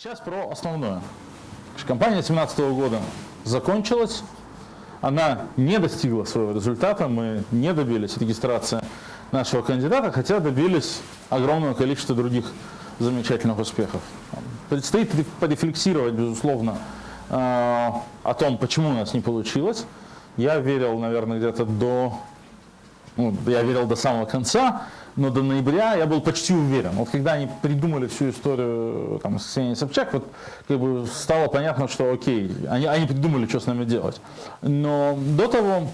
Сейчас про основное. Компания 2017 года закончилась, она не достигла своего результата, мы не добились регистрации нашего кандидата, хотя добились огромного количества других замечательных успехов. Предстоит порефлексировать, безусловно, э, о том, почему у нас не получилось. Я верил, наверное, где-то до, ну, я верил до самого конца, но до ноября я был почти уверен. Вот когда они придумали всю историю там, с Ксенией Собчак, вот как бы стало понятно, что окей, они, они придумали, что с нами делать. Но до того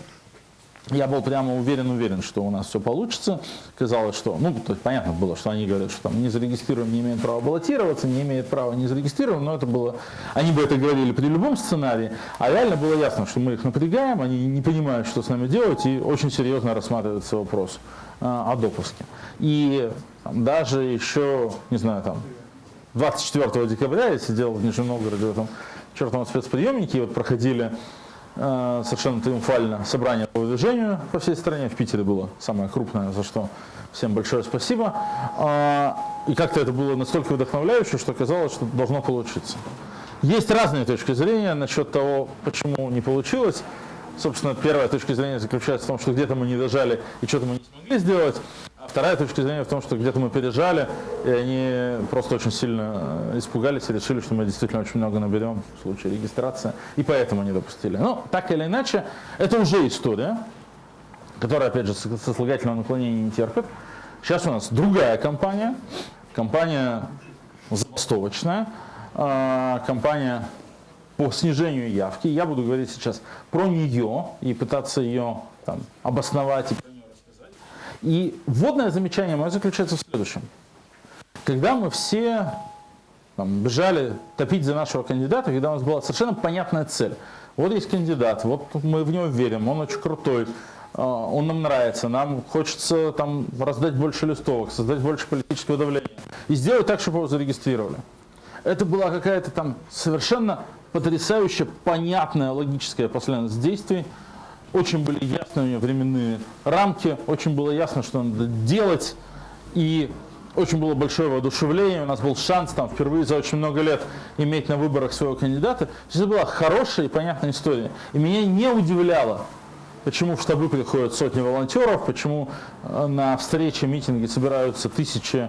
я был прямо уверен-уверен, что у нас все получится. Казалось, что, ну, то есть понятно было, что они говорят, что там не зарегистрируем, не имеет права баллотироваться, не имеет права не зарегистрирован, но это было, они бы это говорили при любом сценарии, а реально было ясно, что мы их напрягаем, они не понимают, что с нами делать, и очень серьезно рассматривается вопрос а, о допуске. И там, даже еще, не знаю, там, 24 декабря я сидел в Нижнем Новгороде в этом чертовом спецприемнике, и вот проходили совершенно триумфально собрание по движению по всей стране. В Питере было самое крупное, за что всем большое спасибо. А, и как-то это было настолько вдохновляюще, что казалось, что должно получиться. Есть разные точки зрения насчет того, почему не получилось. Собственно, первая точка зрения заключается в том, что где-то мы не дожали и что-то мы не смогли сделать. Вторая точка зрения в том, что где-то мы пережали, и они просто очень сильно э, испугались и решили, что мы действительно очень много наберем в случае регистрации, и поэтому не допустили. Но так или иначе, это уже история, которая, опять же, сослагательного наклонения не терпит. Сейчас у нас другая компания, компания забастовочная, э, компания по снижению явки. Я буду говорить сейчас про нее и пытаться ее там, обосновать и и вводное замечание мое заключается в следующем. Когда мы все там, бежали топить за нашего кандидата, когда у нас была совершенно понятная цель. Вот есть кандидат, вот мы в него верим, он очень крутой, а, он нам нравится, нам хочется там, раздать больше листовок, создать больше политического давления и сделать так, чтобы его зарегистрировали. Это была какая-то там совершенно потрясающая, понятная логическая последовательность действий, очень были ясны у нее временные рамки, очень было ясно, что надо делать, и очень было большое воодушевление, у нас был шанс там впервые за очень много лет иметь на выборах своего кандидата. Это была хорошая и понятная история. И меня не удивляло, почему в штабы приходят сотни волонтеров, почему э, на встречи, митинги собираются тысячи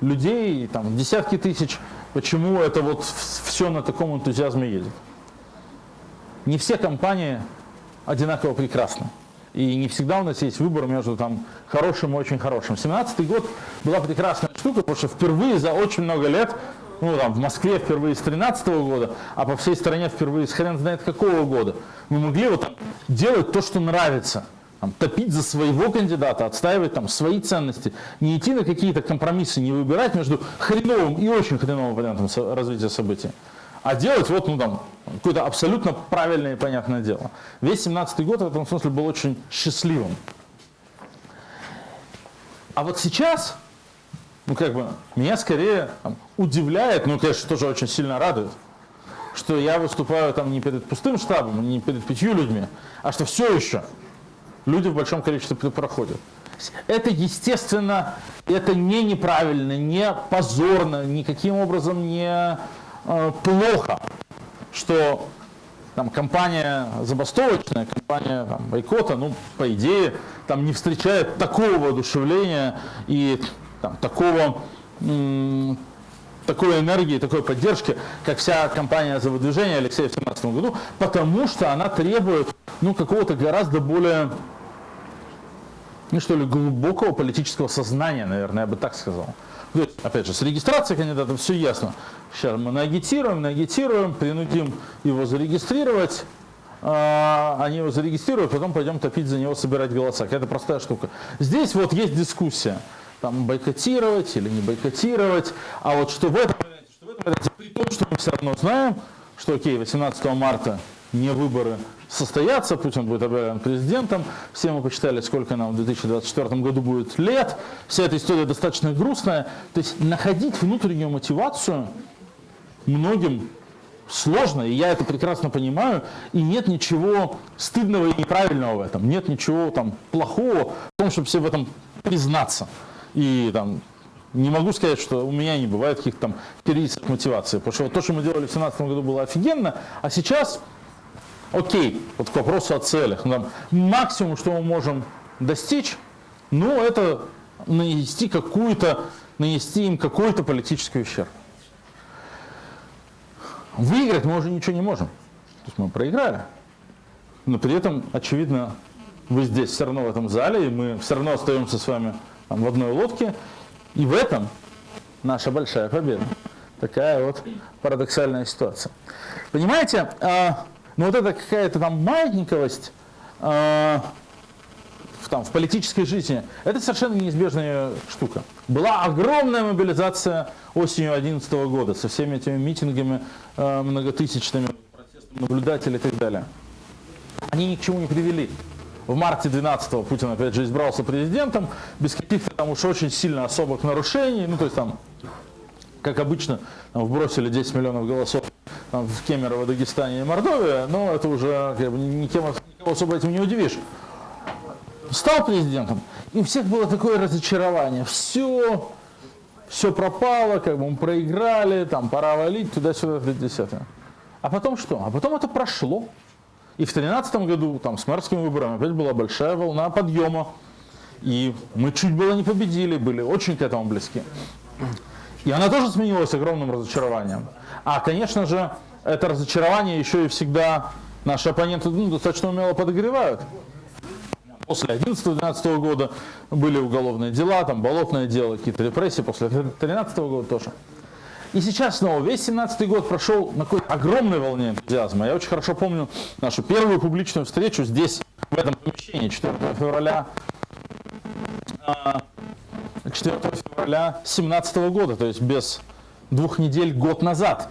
людей, там, десятки тысяч, почему это вот все на таком энтузиазме едет. Не все компании одинаково прекрасно. И не всегда у нас есть выбор между там, хорошим и очень хорошим. 17 год была прекрасная штука, потому что впервые за очень много лет, ну там в Москве впервые с 13 -го года, а по всей стране впервые с хрен знает какого года, мы могли вот там, делать то, что нравится. Там, топить за своего кандидата, отстаивать там свои ценности, не идти на какие-то компромиссы, не выбирать между хреновым и очень хреновым вариантом развития событий а делать вот, ну там, какое-то абсолютно правильное и понятное дело. Весь 17 год в этом смысле был очень счастливым. А вот сейчас, ну как бы, меня скорее там, удивляет, ну конечно, тоже очень сильно радует, что я выступаю там не перед пустым штабом, не перед пятью людьми, а что все еще люди в большом количестве проходят. Это естественно, это не неправильно, не позорно, никаким образом не плохо, что там, компания забастовочная, компания там, бойкота, ну, по идее, там не встречает такого воодушевления и там, такого, такой энергии, такой поддержки, как вся компания за выдвижение Алексея в 2017 году, потому что она требует ну, какого-то гораздо более ну, что ли, глубокого политического сознания, наверное, я бы так сказал. Есть, опять же, с регистрацией кандидата все ясно. Сейчас мы нагитируем, нагитируем, принудим его зарегистрировать, а, они его зарегистрируют, потом пойдем топить за него, собирать голоса. Это простая штука. Здесь вот есть дискуссия, там бойкотировать или не бойкотировать, а вот что в этом что в этом при том, что мы все равно знаем, что окей, 18 марта не выборы состоятся, Путин будет объявлен президентом, все мы посчитали, сколько нам в 2024 году будет лет, вся эта история достаточно грустная, то есть находить внутреннюю мотивацию многим сложно, и я это прекрасно понимаю, и нет ничего стыдного и неправильного в этом, нет ничего там плохого в том, чтобы все в этом признаться. И там не могу сказать, что у меня не бывает каких-то там кризисов мотивации. Потому что вот то, что мы делали в 2017 году, было офигенно, а сейчас, окей, вот к вопросу о целях. Там, максимум, что мы можем достичь, ну, это нанести какую-то, нанести им какой-то политический ущерб. Выиграть мы уже ничего не можем. То есть мы проиграли. Но при этом, очевидно, вы здесь все равно в этом зале, и мы все равно остаемся с вами там, в одной лодке. И в этом наша большая победа. Такая вот парадоксальная ситуация. Понимаете, ну вот это какая-то там маятниковость а, в, там, в политической жизни, это совершенно неизбежная штука. Была огромная мобилизация осенью 2011 года со всеми этими митингами а, многотысячными, протестами наблюдателей и так далее. Они ни к чему не привели в марте 12-го Путин опять же избрался президентом, без каких-то там уж очень сильно особых нарушений, ну то есть там, как обычно, там, вбросили 10 миллионов голосов там, в Кемерово, Дагестане и Мордовии, но это уже как бы, никем, никого особо этим не удивишь. Стал президентом, и у всех было такое разочарование, все, все пропало, как бы мы проиграли, там пора валить, туда-сюда, 50 А потом что? А потом это прошло. И в 2013 году там, с мэрскими выборами опять была большая волна подъема. И мы чуть было не победили, были очень к этому близки. И она тоже сменилась огромным разочарованием. А, конечно же, это разочарование еще и всегда наши оппоненты ну, достаточно умело подогревают. После 2011-2012 года были уголовные дела, там болотное дело, какие-то репрессии, после 2013 года тоже. И сейчас снова, весь 17 год прошел на какой-то огромной волне энтузиазма. Я очень хорошо помню нашу первую публичную встречу здесь, в этом помещении, 4 февраля 4 а, февраля 2017 года, то есть без двух недель, год назад.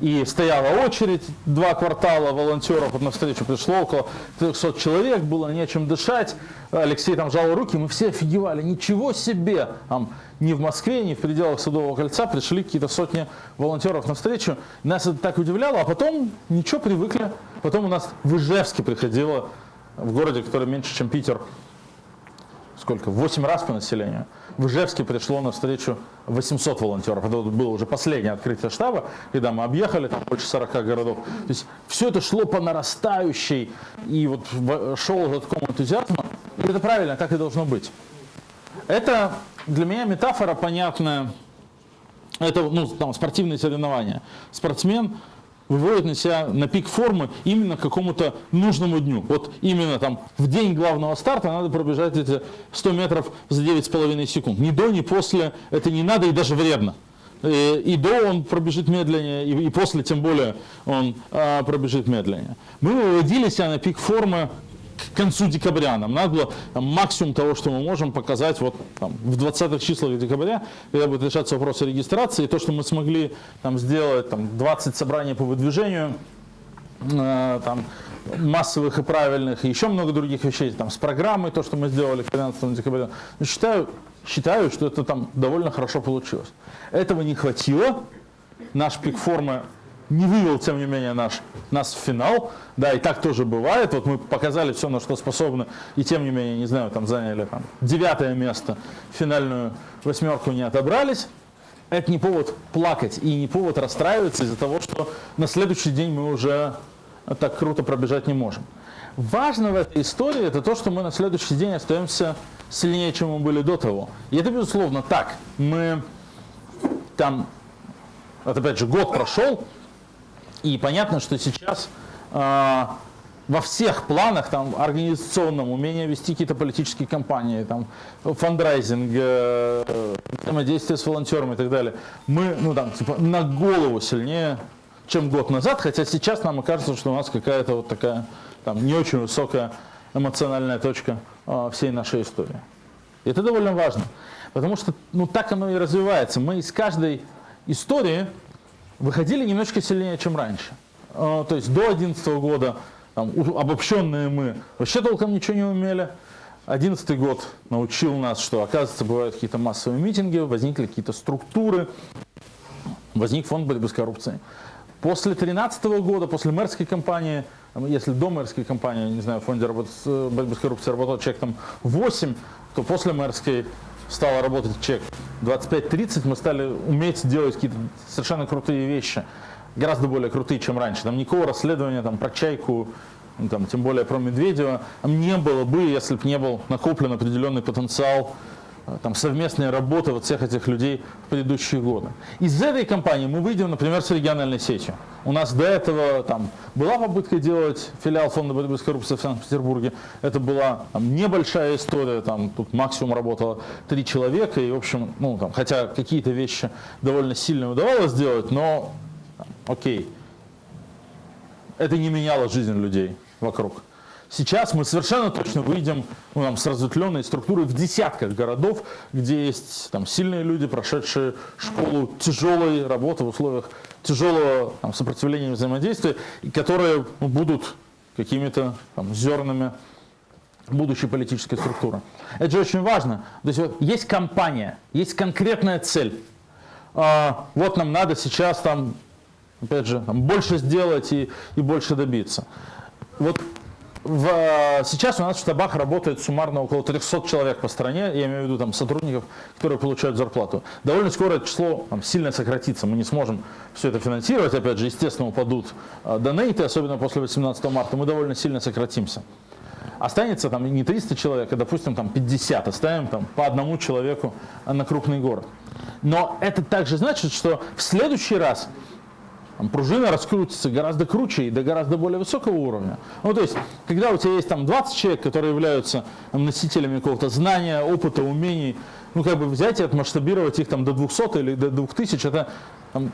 И стояла очередь, два квартала волонтеров, вот на встречу пришло около 300 человек, было нечем дышать. Алексей там жал руки, мы все офигевали, ничего себе! Там, ни в Москве, ни в пределах Садового кольца пришли какие-то сотни волонтеров на встречу. Нас это так удивляло, а потом ничего, привыкли. Потом у нас в Ижевске приходило, в городе, который меньше, чем Питер, сколько, 8 раз по населению. В Ижевске пришло на встречу 800 волонтеров. Это было уже последнее открытие штаба, когда мы объехали там больше 40 городов. То есть все это шло по нарастающей, и вот шел этот ком энтузиазма. И это правильно, так и должно быть. Это для меня метафора понятная. Это ну, там, спортивные соревнования. Спортсмен выводит на себя на пик формы именно к какому-то нужному дню. Вот именно там в день главного старта надо пробежать эти 100 метров за 9,5 секунд. Ни до, ни после это не надо и даже вредно. Э, и до он пробежит медленнее, и после тем более он а, пробежит медленнее. Мы выводили себя на пик формы концу декабря. Нам надо было там, максимум того, что мы можем показать вот, там, в 20-х числах декабря, когда будет решаться вопрос о регистрации. И то, что мы смогли там, сделать там, 20 собраний по выдвижению, э, там, массовых и правильных, и еще много других вещей, там, с программой, то, что мы сделали к 13 декабря. Но считаю, считаю, что это там довольно хорошо получилось. Этого не хватило. Наш пик формы не вывел, тем не менее, наш, нас в финал. Да, и так тоже бывает. Вот мы показали все, на что способны, и тем не менее, не знаю, там заняли там, девятое место, финальную восьмерку не отобрались. Это не повод плакать и не повод расстраиваться из-за того, что на следующий день мы уже так круто пробежать не можем. Важно в этой истории это то, что мы на следующий день остаемся сильнее, чем мы были до того. И это, безусловно, так. Мы там, вот опять же, год прошел, и понятно, что сейчас э, во всех планах, там, организационном, умение вести какие-то политические кампании, там, фандрайзинг, э, взаимодействие с волонтерами и так далее, мы, ну, там, типа, на голову сильнее, чем год назад, хотя сейчас нам кажется, что у нас какая-то вот такая, там, не очень высокая эмоциональная точка э, всей нашей истории. И это довольно важно, потому что, ну, так оно и развивается. Мы из каждой истории выходили немножко сильнее, чем раньше. А, то есть до 2011 года там, обобщенные мы вообще толком ничего не умели. 2011 год научил нас, что, оказывается, бывают какие-то массовые митинги, возникли какие-то структуры, возник фонд борьбы с коррупцией. После 2013 года, после мэрской кампании, если до мэрской кампании, не знаю, в фонде борьбы с коррупцией работал человек там 8, то после мэрской стало работать человек 25-30, мы стали уметь делать какие-то совершенно крутые вещи, гораздо более крутые, чем раньше. Там никакого расследования там, про чайку, ну, там, тем более про Медведева, не было бы, если бы не был накоплен определенный потенциал там, совместная работа вот всех этих людей в предыдущие годы. Из этой компании мы выйдем, например, с региональной сетью. У нас до этого там, была попытка делать филиал фонда борьбы с коррупцией в Санкт-Петербурге. Это была там, небольшая история, там, тут максимум работало три человека, и, в общем, ну, там, хотя какие-то вещи довольно сильно удавалось сделать, но окей, это не меняло жизнь людей вокруг. Сейчас мы совершенно точно выйдем ну, там, с разветвленной структурой в десятках городов, где есть там, сильные люди, прошедшие школу тяжелой работы в условиях тяжелого там, сопротивления и взаимодействия, и которые ну, будут какими-то зернами будущей политической структуры. Это же очень важно. То есть вот, есть компания, есть конкретная цель. А, вот нам надо сейчас там, опять же, там, больше сделать и, и больше добиться. Вот в, э, сейчас у нас в штабах работает суммарно около 300 человек по стране, я имею в виду там, сотрудников, которые получают зарплату. Довольно скоро это число там, сильно сократится, мы не сможем все это финансировать, опять же, естественно, упадут э, донейты, особенно после 18 марта, мы довольно сильно сократимся. Останется там не 300 человек, а, допустим, там 50, оставим там по одному человеку на крупный город. Но это также значит, что в следующий раз пружина раскрутится гораздо круче и до гораздо более высокого уровня. Ну, то есть, когда у тебя есть там 20 человек, которые являются там, носителями какого-то знания, опыта, умений, ну, как бы взять и отмасштабировать их там до 200 или до 2000, это там,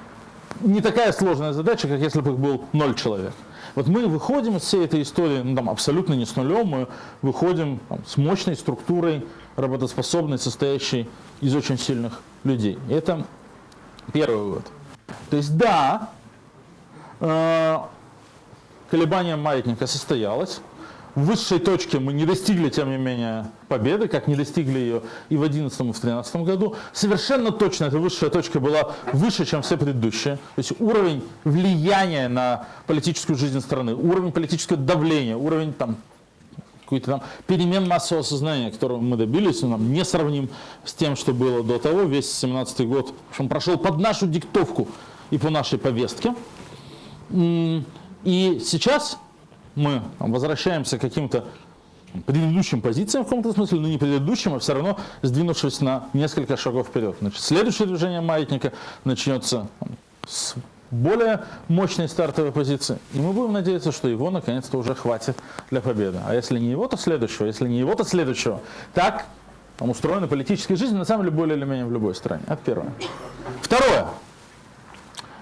не такая сложная задача, как если бы их был 0 человек. Вот мы выходим из всей этой истории, ну, там, абсолютно не с нулем, мы выходим там, с мощной структурой, работоспособной, состоящей из очень сильных людей. И это первый вывод. То есть да, колебание маятника состоялось. В высшей точке мы не достигли, тем не менее, победы, как не достигли ее и в 2011 и в 2013 году. Совершенно точно эта высшая точка была выше, чем все предыдущие. То есть уровень влияния на политическую жизнь страны, уровень политического давления, уровень там, какой-то там перемен массового сознания, которого мы добились, он нам не сравним с тем, что было до того. Весь 17 год в общем, прошел под нашу диктовку и по нашей повестке. И сейчас мы возвращаемся к каким-то предыдущим позициям в каком-то смысле, но не предыдущим, а все равно сдвинувшись на несколько шагов вперед. Значит, следующее движение маятника начнется с более мощной стартовой позиции. И мы будем надеяться, что его наконец-то уже хватит для победы. А если не его, то следующего. Если не его, то следующего. Так там устроена политическая жизнь, на самом деле, более или менее в любой стране. Это первое. Второе.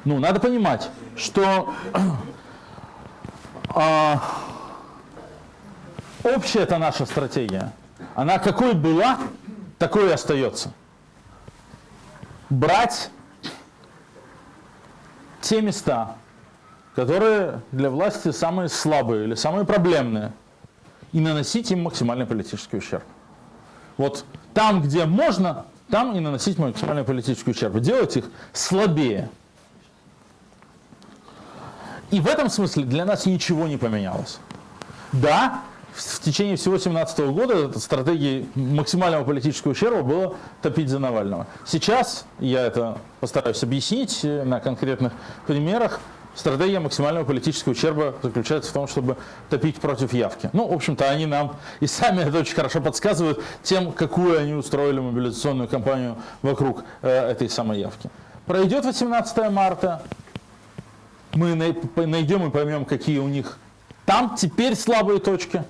Ну, надо понимать, что а, общая это наша стратегия. Она какой была, такой и остается. Брать те места, которые для власти самые слабые или самые проблемные, и наносить им максимальный политический ущерб. Вот там, где можно, там и наносить максимальный политический ущерб. Делать их слабее. И в этом смысле для нас ничего не поменялось. Да, в течение всего 2017 года стратегией максимального политического ущерба было топить за Навального. Сейчас, я это постараюсь объяснить на конкретных примерах, стратегия максимального политического ущерба заключается в том, чтобы топить против явки. Ну, в общем-то, они нам и сами это очень хорошо подсказывают тем, какую они устроили мобилизационную кампанию вокруг э, этой самой явки. Пройдет 18 марта, мы найдем и поймем, какие у них там теперь слабые точки,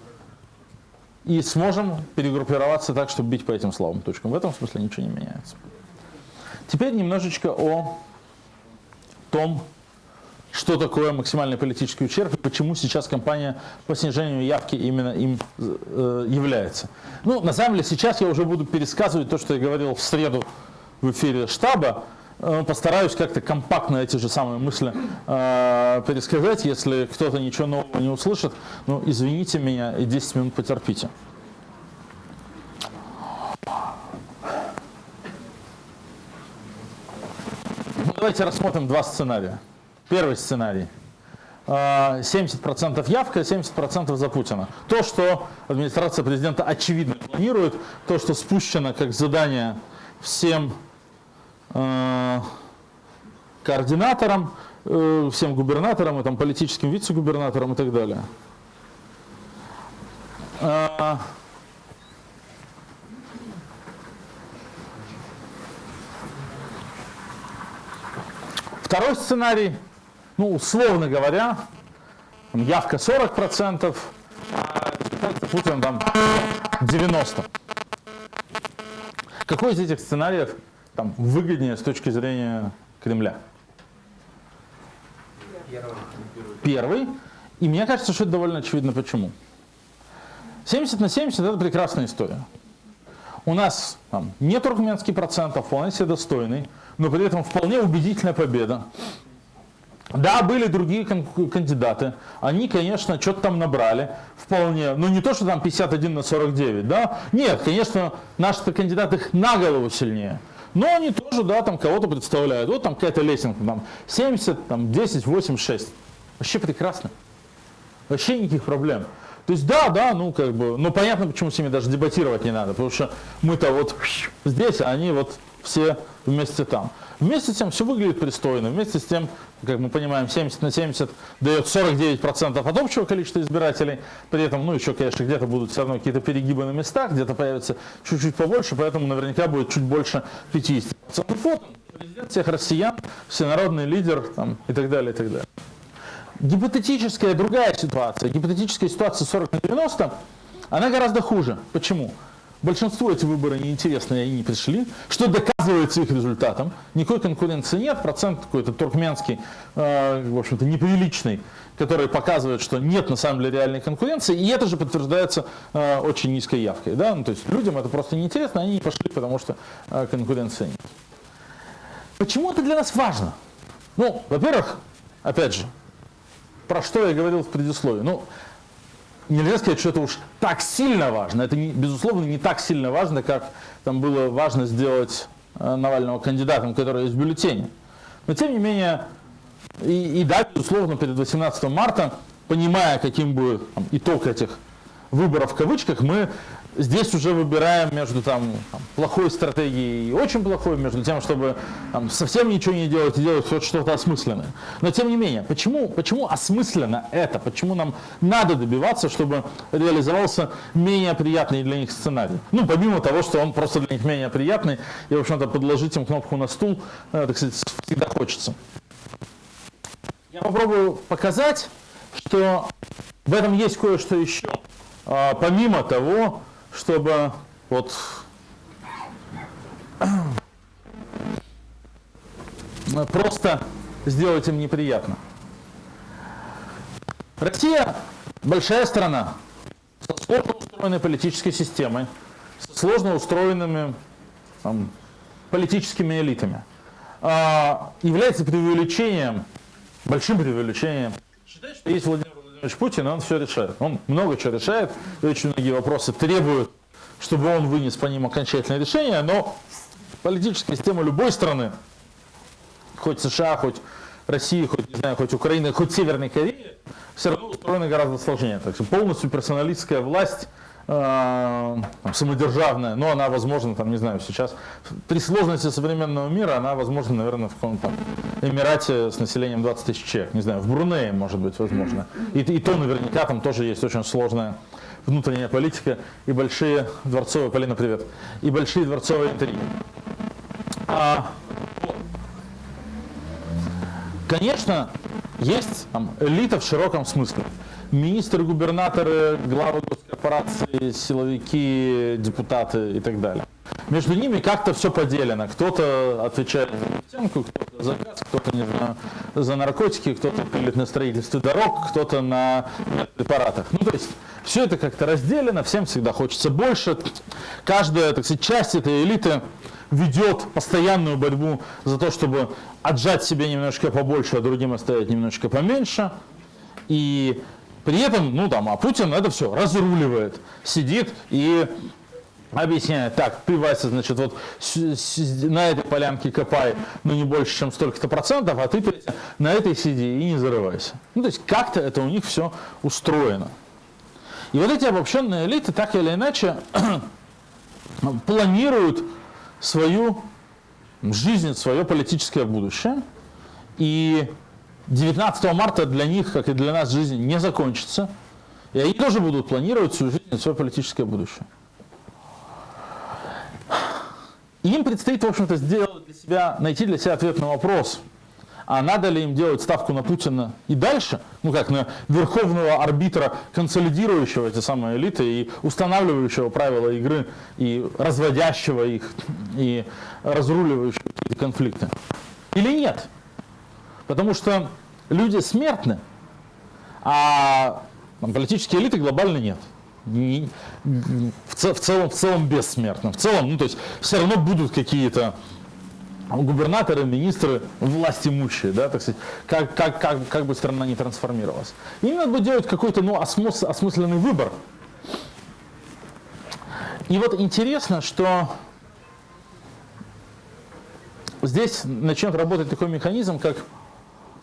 и сможем перегруппироваться так, чтобы бить по этим слабым точкам. В этом смысле ничего не меняется. Теперь немножечко о том, что такое максимальный политический ущерб и почему сейчас кампания по снижению явки именно им э, является. Ну, на самом деле, сейчас я уже буду пересказывать то, что я говорил в среду в эфире штаба, постараюсь как-то компактно эти же самые мысли э, пересказать. Если кто-то ничего нового не услышит, ну, извините меня и 10 минут потерпите. Ну, давайте рассмотрим два сценария. Первый сценарий. 70% явка, 70% за Путина. То, что администрация президента очевидно планирует, то, что спущено как задание всем э, координаторам, э, всем губернаторам, и, там, политическим вице-губернаторам и так далее. Э, Второй сценарий, ну, условно говоря, явка 40%, а Путин там 90%. Какой из этих сценариев там, выгоднее с точки зрения Кремля? Первый. И мне кажется, что это довольно очевидно почему. 70 на 70 это прекрасная история. У нас там, не туркменский процент, а вполне себе достойный но при этом вполне убедительная победа. Да, были другие кандидаты, они, конечно, что-то там набрали, вполне, но не то, что там 51 на 49, да, нет, конечно, наши кандидаты их на голову сильнее, но они тоже, да, там кого-то представляют, вот там какая-то лесенка, там 70, там 10, 8, 6, вообще прекрасно, вообще никаких проблем. То есть да, да, ну как бы, ну понятно, почему с ними даже дебатировать не надо, потому что мы-то вот здесь, а они вот все вместе там. Вместе с тем все выглядит пристойно, вместе с тем, как мы понимаем, 70 на 70 дает 49% от общего количества избирателей, при этом, ну еще, конечно, где-то будут все равно какие-то перегибы на местах, где-то появится чуть-чуть побольше, поэтому наверняка будет чуть больше 50%. Вот президент всех россиян, всенародный лидер там, и так далее, и так далее. Гипотетическая другая ситуация, гипотетическая ситуация 40 на 90, она гораздо хуже. Почему? Большинству эти выборы неинтересны, и они не пришли, что доказывается их результатом. Никакой конкуренции нет, процент какой-то туркменский, э, в общем-то, неприличный, который показывает, что нет на самом деле реальной конкуренции, и это же подтверждается э, очень низкой явкой. Да? Ну, то есть людям это просто неинтересно, они не пошли, потому что э, конкуренции нет. Почему это для нас важно? Ну, во-первых, опять же, про что я говорил в предисловии. Ну, нельзя сказать, что это уж так сильно важно. Это, безусловно, не так сильно важно, как там было важно сделать э, Навального кандидатом, который есть в бюллетене. Но, тем не менее, и, и да, безусловно, перед 18 марта, понимая, каким будет там, итог этих выборов в кавычках, мы здесь уже выбираем между там, плохой стратегией и очень плохой, между тем, чтобы там, совсем ничего не делать и делать хоть что-то осмысленное. Но тем не менее, почему, почему осмысленно это? Почему нам надо добиваться, чтобы реализовался менее приятный для них сценарий? Ну, помимо того, что он просто для них менее приятный, и, в общем-то, подложить им кнопку на стул, э, так сказать, всегда хочется. Я попробую показать, что в этом есть кое-что еще. А, помимо того, чтобы вот просто сделать им неприятно. Россия большая страна со сложно устроенной политической системой, со сложно устроенными там, политическими элитами. А, является преувеличением, большим преувеличением считать, что есть Владимир Владимирович Путин, он все решает. Он много чего решает, очень многие вопросы требуют, чтобы он вынес по ним окончательное решение, но политическая система любой страны, хоть США, хоть России, хоть, не знаю, хоть Украины, хоть Северной Кореи, все равно устроена гораздо сложнее. Так что полностью персоналистская власть э, самодержавная, но она возможна, там, не знаю, сейчас, при сложности современного мира, она возможна, наверное, в каком-то Эмирате с населением 20 тысяч человек, не знаю, в Брунее, может быть, возможно. И, и то наверняка там тоже есть очень сложная внутренняя политика и большие дворцовые, Полина, привет, и большие дворцовые интриги. А, конечно, есть там, элита в широком смысле министры, губернаторы, главы госкорпорации, силовики, депутаты и так далее. Между ними как-то все поделено. Кто-то отвечает за нефтянку, кто-то за газ, кто-то за наркотики, кто-то пилит на строительстве дорог, кто-то на препаратах. Ну, то есть все это как-то разделено, всем всегда хочется больше. Каждая, так сказать, часть этой элиты ведет постоянную борьбу за то, чтобы отжать себе немножко побольше, а другим оставить немножко поменьше. И при этом, ну там, а Путин это все разруливает, сидит и объясняет, так, ты, Вася, значит, вот на этой полянке копай, ну, не больше, чем столько-то процентов, а ты, на этой сиди и не зарывайся. Ну, то есть как-то это у них все устроено. И вот эти обобщенные элиты так или иначе планируют свою жизнь, свое политическое будущее. И 19 марта для них, как и для нас, жизнь не закончится. И они тоже будут планировать свою жизнь, свое политическое будущее. им предстоит, в общем-то, сделать для себя, найти для себя ответ на вопрос, а надо ли им делать ставку на Путина и дальше, ну как на верховного арбитра, консолидирующего эти самые элиты и устанавливающего правила игры, и разводящего их, и разруливающего эти конфликты. Или нет? Потому что люди смертны, а политические элиты глобально нет не, в, в, целом, в целом бессмертным. В целом, ну то есть все равно будут какие-то губернаторы, министры, власть имущие, да, так сказать, как, как, как, как бы страна не трансформировалась. Им надо будет делать какой-то ну, осмыс, осмысленный выбор. И вот интересно, что здесь начнет работать такой механизм, как,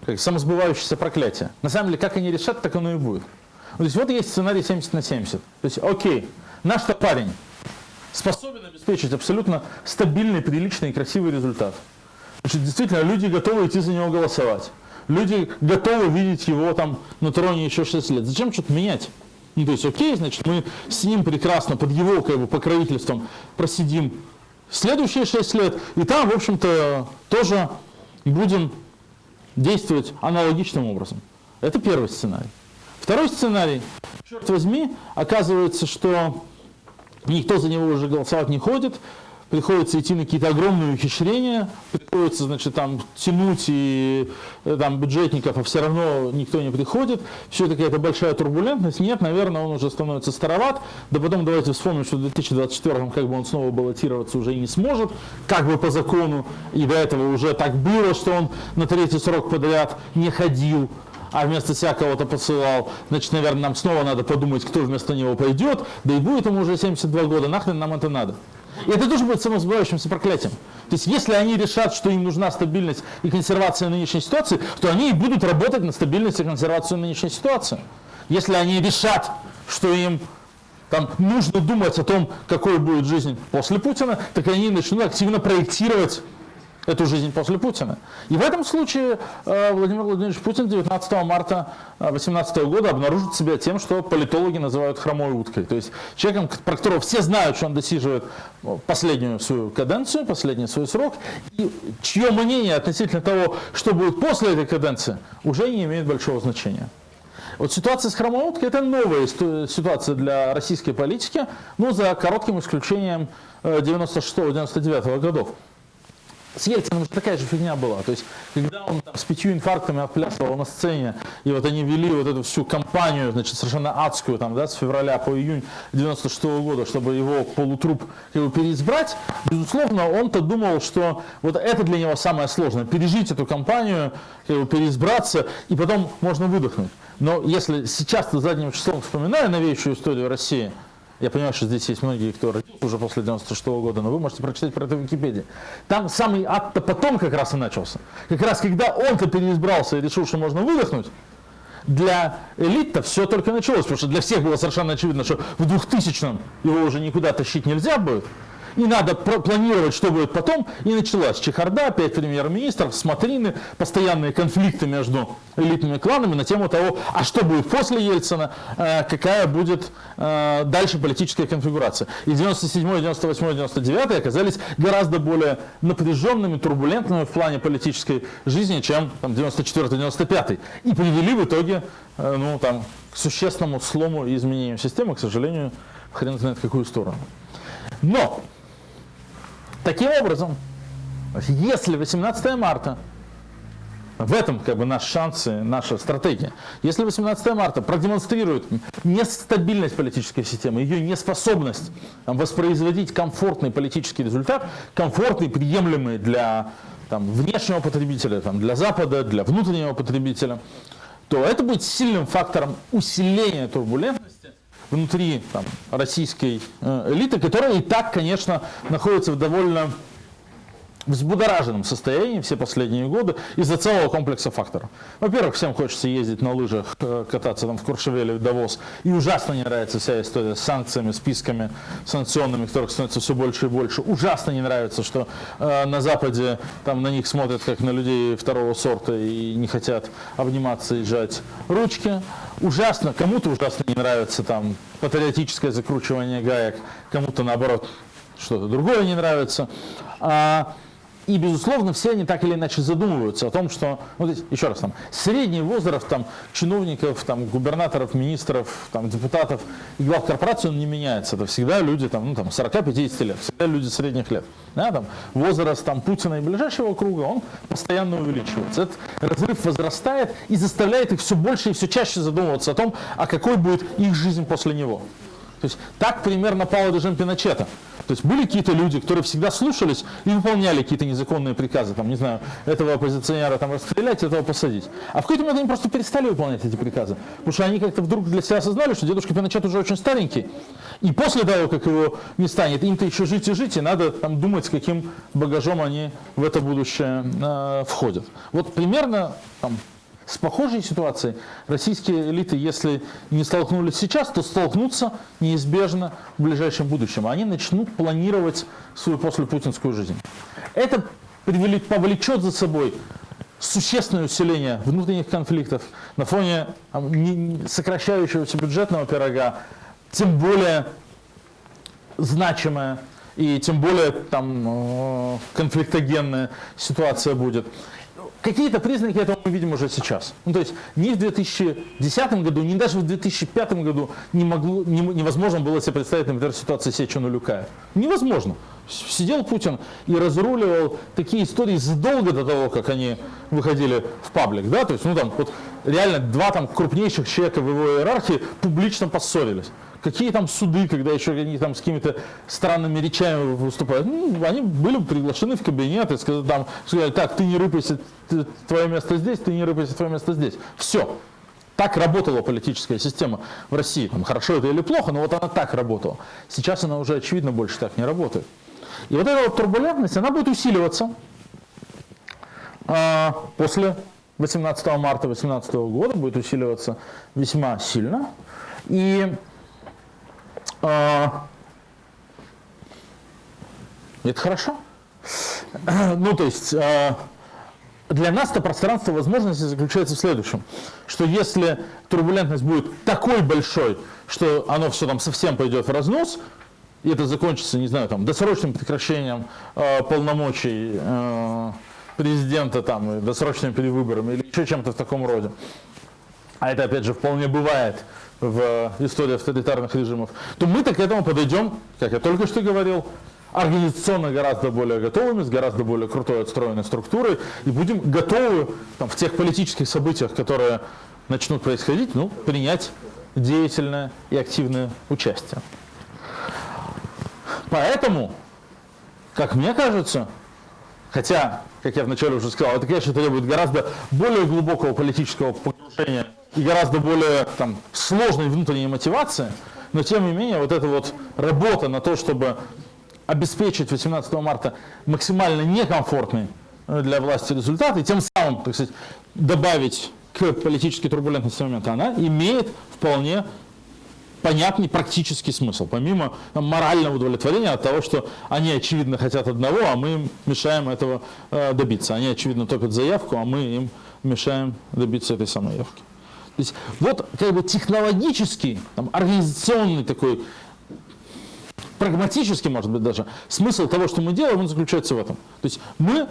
как самосбывающееся проклятие. На самом деле, как они решат, так оно и будет. То есть вот есть сценарий 70 на 70. То есть, окей, наш-то парень способен обеспечить абсолютно стабильный, приличный и красивый результат. Значит, действительно, люди готовы идти за него голосовать. Люди готовы видеть его там на троне еще 6 лет. Зачем что-то менять? Ну, то есть, окей, значит, мы с ним прекрасно под его как бы, покровительством просидим следующие 6 лет, и там, в общем-то, тоже будем действовать аналогичным образом. Это первый сценарий. Второй сценарий. Черт возьми, оказывается, что никто за него уже голосовать не ходит, приходится идти на какие-то огромные ухищрения, приходится, значит, там тянуть и э, там бюджетников, а все равно никто не приходит. Все это какая-то большая турбулентность. Нет, наверное, он уже становится староват. Да потом давайте вспомним, что в 2024 как бы он снова баллотироваться уже и не сможет, как бы по закону. И до этого уже так было, что он на третий срок подряд не ходил а вместо себя кого-то посылал, значит, наверное, нам снова надо подумать, кто вместо него пойдет, да и будет ему уже 72 года, нахрен нам это надо. И это тоже будет самосбывающимся проклятием. То есть, если они решат, что им нужна стабильность и консервация нынешней ситуации, то они и будут работать на стабильность и консервацию нынешней ситуации. Если они решат, что им там нужно думать о том, какой будет жизнь после Путина, так они начнут активно проектировать эту жизнь после Путина. И в этом случае э, Владимир Владимирович Путин 19 марта 2018 э, года обнаружит себя тем, что политологи называют хромой уткой. То есть человеком, про которого все знают, что он досиживает э, последнюю свою каденцию, последний свой срок, и чье мнение относительно того, что будет после этой каденции, уже не имеет большого значения. Вот ситуация с хромой уткой – это новая ситуация для российской политики, но за коротким исключением 96-99 годов. С Ельциным такая же фигня была. То есть, когда он там, с пятью инфарктами отплясывал на сцене, и вот они вели вот эту всю кампанию, значит, совершенно адскую, там, да, с февраля по июнь 96 -го года, чтобы его полутруп его переизбрать, безусловно, он-то думал, что вот это для него самое сложное, пережить эту кампанию, бы, переизбраться, и потом можно выдохнуть. Но если сейчас-то задним числом вспоминаю новейшую историю России, я понимаю, что здесь есть многие, кто уже после 96 -го года, но вы можете прочитать про это в Википедии. Там самый ад-то потом как раз и начался. Как раз когда он-то переизбрался и решил, что можно выдохнуть, для элит-то все только началось, потому что для всех было совершенно очевидно, что в 2000-м его уже никуда тащить нельзя будет и надо планировать, что будет потом. И началась чехарда, пять премьер-министров, смотрины, постоянные конфликты между элитными кланами на тему того, а что будет после Ельцина, э, какая будет э, дальше политическая конфигурация. И 97, 98, 99 оказались гораздо более напряженными, турбулентными в плане политической жизни, чем 94-95. И привели в итоге э, ну, там, к существенному слому и изменению системы, к сожалению, хрен знает в какую сторону. Но Таким образом, если 18 марта, в этом как бы наш шанс и наша стратегия, если 18 марта продемонстрирует нестабильность политической системы, ее неспособность воспроизводить комфортный политический результат, комфортный, приемлемый для там, внешнего потребителя, там, для Запада, для внутреннего потребителя, то это будет сильным фактором усиления турбулентности внутри там, российской э, элиты, которая и так, конечно, находится в довольно взбудораженном состоянии все последние годы из-за целого комплекса факторов. Во-первых, всем хочется ездить на лыжах, э, кататься там в Куршевеле, в Давос. И ужасно не нравится вся история с санкциями, списками санкционными, которых становится все больше и больше. Ужасно не нравится, что э, на Западе там на них смотрят как на людей второго сорта и не хотят обниматься и сжать ручки. Ужасно, кому-то ужасно не нравится там патриотическое закручивание гаек, кому-то наоборот что-то другое не нравится. А, и, безусловно, все они так или иначе задумываются о том, что, ну, здесь, еще раз, там, средний возраст там, чиновников, там, губернаторов, министров, там, депутатов и глав корпораций он не меняется. Это всегда люди там, ну, там, 40-50 лет, всегда люди средних лет. Да, там, возраст там, Путина и ближайшего круга, он постоянно увеличивается. Этот разрыв возрастает и заставляет их все больше и все чаще задумываться о том, а какой будет их жизнь после него. То есть так примерно пал режим Пиночета. То есть были какие-то люди, которые всегда слушались и выполняли какие-то незаконные приказы, там, не знаю, этого оппозиционера там расстрелять, этого посадить. А в какой-то момент они просто перестали выполнять эти приказы, потому что они как-то вдруг для себя осознали, что дедушка Пиночет уже очень старенький, и после того, как его не станет, им-то еще жить и жить, и надо там думать, с каким багажом они в это будущее э, входят. Вот примерно там, с похожей ситуацией российские элиты, если не столкнулись сейчас, то столкнутся неизбежно в ближайшем будущем. Они начнут планировать свою послепутинскую жизнь. Это повлечет за собой существенное усиление внутренних конфликтов на фоне сокращающегося бюджетного пирога, тем более значимая и тем более там э, конфликтогенная ситуация будет. Какие-то признаки этого мы видим уже сейчас. Ну, то есть ни в 2010 году, ни даже в 2005 году не могло, не, невозможно было себе представить, например, ситуацию Сечину Люкая. Невозможно. Сидел Путин и разруливал такие истории задолго до того, как они выходили в паблик. Да? То есть, ну, там, вот, реально два там, крупнейших человека в его иерархии публично поссорились. Какие там суды, когда еще они там с какими-то странными речами выступают? Ну, они были приглашены в кабинет и сказали, там, сказали, так, ты не рыпайся, ты, твое место здесь, ты не рыпайся, твое место здесь. Все. Так работала политическая система в России. Хорошо это или плохо, но вот она так работала. Сейчас она уже, очевидно, больше так не работает. И вот эта вот турбулентность, она будет усиливаться а, после 18 марта 2018 года, будет усиливаться весьма сильно. И а, это хорошо. Ну, то есть, а, для нас это пространство возможностей заключается в следующем, что если турбулентность будет такой большой, что оно все там совсем пойдет в разнос, и это закончится, не знаю, там, досрочным прекращением э, полномочий э, президента, там, досрочными перевыборами или еще чем-то в таком роде, а это, опять же, вполне бывает в истории авторитарных режимов, то мы-то к этому подойдем, как я только что говорил, организационно гораздо более готовыми, с гораздо более крутой отстроенной структурой, и будем готовы там, в тех политических событиях, которые начнут происходить, ну, принять деятельное и активное участие. Поэтому, как мне кажется, хотя, как я вначале уже сказал, это, конечно, требует гораздо более глубокого политического погружения и гораздо более там, сложной внутренней мотивации, но тем не менее вот эта вот работа на то, чтобы обеспечить 18 марта максимально некомфортный э, для власти результат и тем самым, так сказать, добавить к политической турбулентности момента, она имеет вполне понятный практический смысл, помимо там, морального удовлетворения от того, что они, очевидно, хотят одного, а мы им мешаем этого э, добиться. Они, очевидно, топят заявку, а мы им мешаем добиться этой самой явки. То есть вот как бы технологический, там, организационный такой, прагматический, может быть, даже, смысл того, что мы делаем, он заключается в этом. То есть мы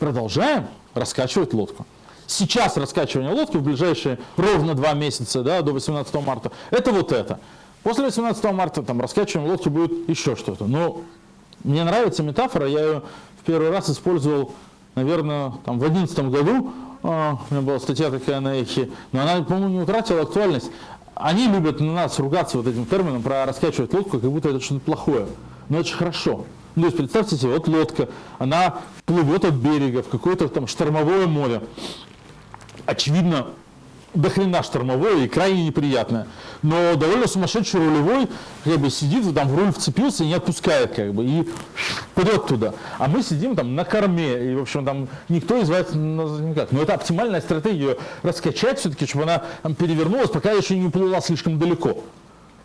продолжаем раскачивать лодку. Сейчас раскачивание лодки в ближайшие ровно два месяца, да, до 18 марта, это вот это. После 18 марта там раскачивание лодки будет еще что-то. Но мне нравится метафора, я ее в первый раз использовал, наверное, там, в 2011 году а, у меня была статья такая на эхе, но она, по-моему, не утратила актуальность. Они любят на нас ругаться вот этим термином про раскачивать лодку, как будто это что-то плохое. Но же хорошо. Ну, то есть представьте себе, вот лодка, она плывет от берега в какое-то там штормовое море. Очевидно, до хрена штормовое и крайне неприятное. Но довольно сумасшедший рулевой как бы сидит, там в руль вцепился и не отпускает, как бы, и вперед туда. А мы сидим там на корме, и, в общем, там никто из вас никак. Но это оптимальная стратегия, раскачать все-таки, чтобы она там, перевернулась, пока еще не уплыла слишком далеко.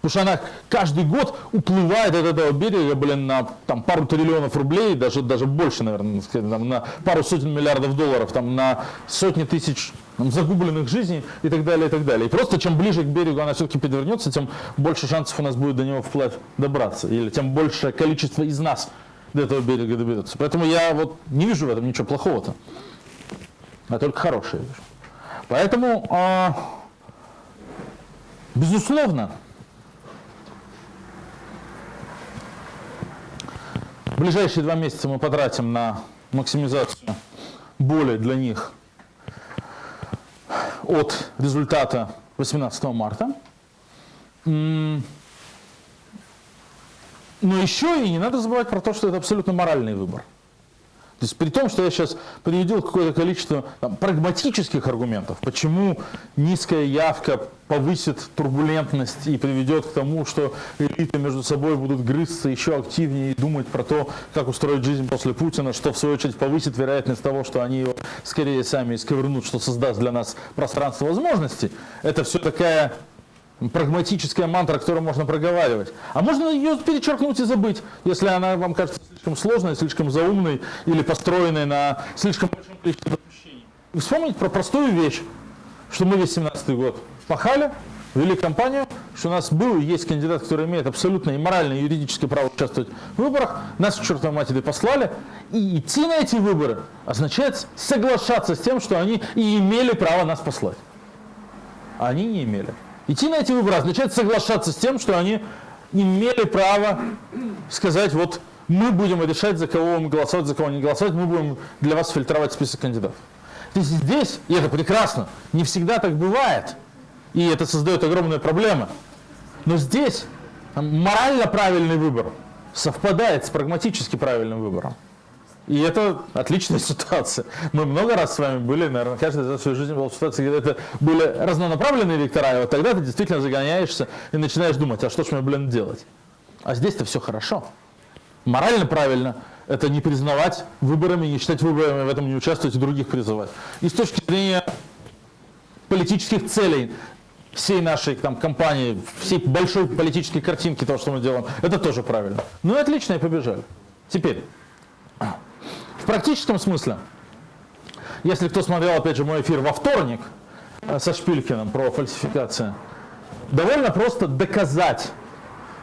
Потому что она каждый год уплывает от этого берега, блин, на там, пару триллионов рублей, даже, даже больше, наверное, там, на пару сотен миллиардов долларов, там, на сотни тысяч там, загубленных жизней и так далее, и так далее. И просто чем ближе к берегу она все-таки подвернется, тем больше шансов у нас будет до него вплавь добраться. Или тем большее количество из нас до этого берега доберется. Поэтому я вот не вижу в этом ничего плохого-то, а только хорошее вижу. Поэтому, э, безусловно, ближайшие два месяца мы потратим на максимизацию боли для них от результата 18 марта. Но еще и не надо забывать про то, что это абсолютно моральный выбор. То есть при том, что я сейчас приведел какое-то количество там, прагматических аргументов, почему низкая явка повысит турбулентность и приведет к тому, что элиты между собой будут грызться еще активнее и думать про то, как устроить жизнь после Путина, что в свою очередь повысит вероятность того, что они его скорее сами исковернут, что создаст для нас пространство возможностей. Это все такая прагматическая мантра, которую можно проговаривать. А можно ее перечеркнуть и забыть, если она вам кажется слишком сложной, слишком заумной или построенной на слишком большом количестве допущений. Вспомнить про простую вещь, что мы весь 17 год пахали, вели кампанию, что у нас был и есть кандидат, который имеет абсолютно и моральное, и юридическое право участвовать в выборах, нас к чертовой матери послали, и идти на эти выборы означает соглашаться с тем, что они и имели право нас послать. А они не имели. Идти на эти выборы означает соглашаться с тем, что они имели право сказать, вот мы будем решать, за кого мы голосовать, за кого не голосовать, мы будем для вас фильтровать список кандидатов. То есть здесь, и это прекрасно, не всегда так бывает, и это создает огромные проблемы. Но здесь морально правильный выбор совпадает с прагматически правильным выбором. И это отличная ситуация. Мы много раз с вами были, наверное, каждый за свою жизнь был в ситуации, когда это были разнонаправленные вектора, и вот тогда ты действительно загоняешься и начинаешь думать, а что ж мне, блин, делать? А здесь-то все хорошо. Морально правильно – это не признавать выборами, не считать выборами, в этом не участвовать и других призывать. И с точки зрения политических целей всей нашей там, кампании, всей большой политической картинки того, что мы делаем, это тоже правильно. Ну и отлично, и побежали. Теперь практическом смысле, если кто смотрел, опять же, мой эфир во вторник э, со Шпилькиным про фальсификацию, довольно просто доказать,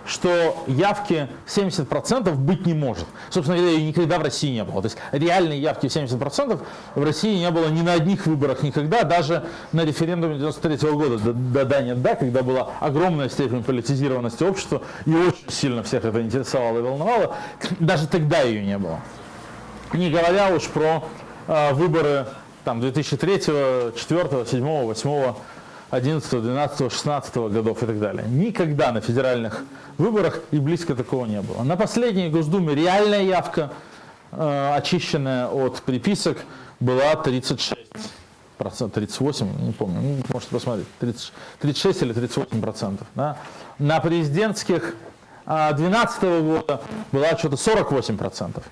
что явки 70% быть не может. Собственно говоря, ее никогда в России не было. То есть реальной явки 70% в России не было ни на одних выборах никогда, даже на референдуме 93 -го года, до да, нет, да, когда была огромная степень политизированности общества, и очень сильно всех это интересовало и волновало, даже тогда ее не было не говоря уж про э, выборы там, 2003, 2004, 7, 8, 11, 12, 16 годов и так далее. Никогда на федеральных выборах и близко такого не было. На последней Госдуме реальная явка, э, очищенная от приписок, была 36 процентов, 38, не помню, ну, можете посмотреть, 30, 36 или 38 процентов. Да? На президентских 2012 -го года была что-то 48 процентов.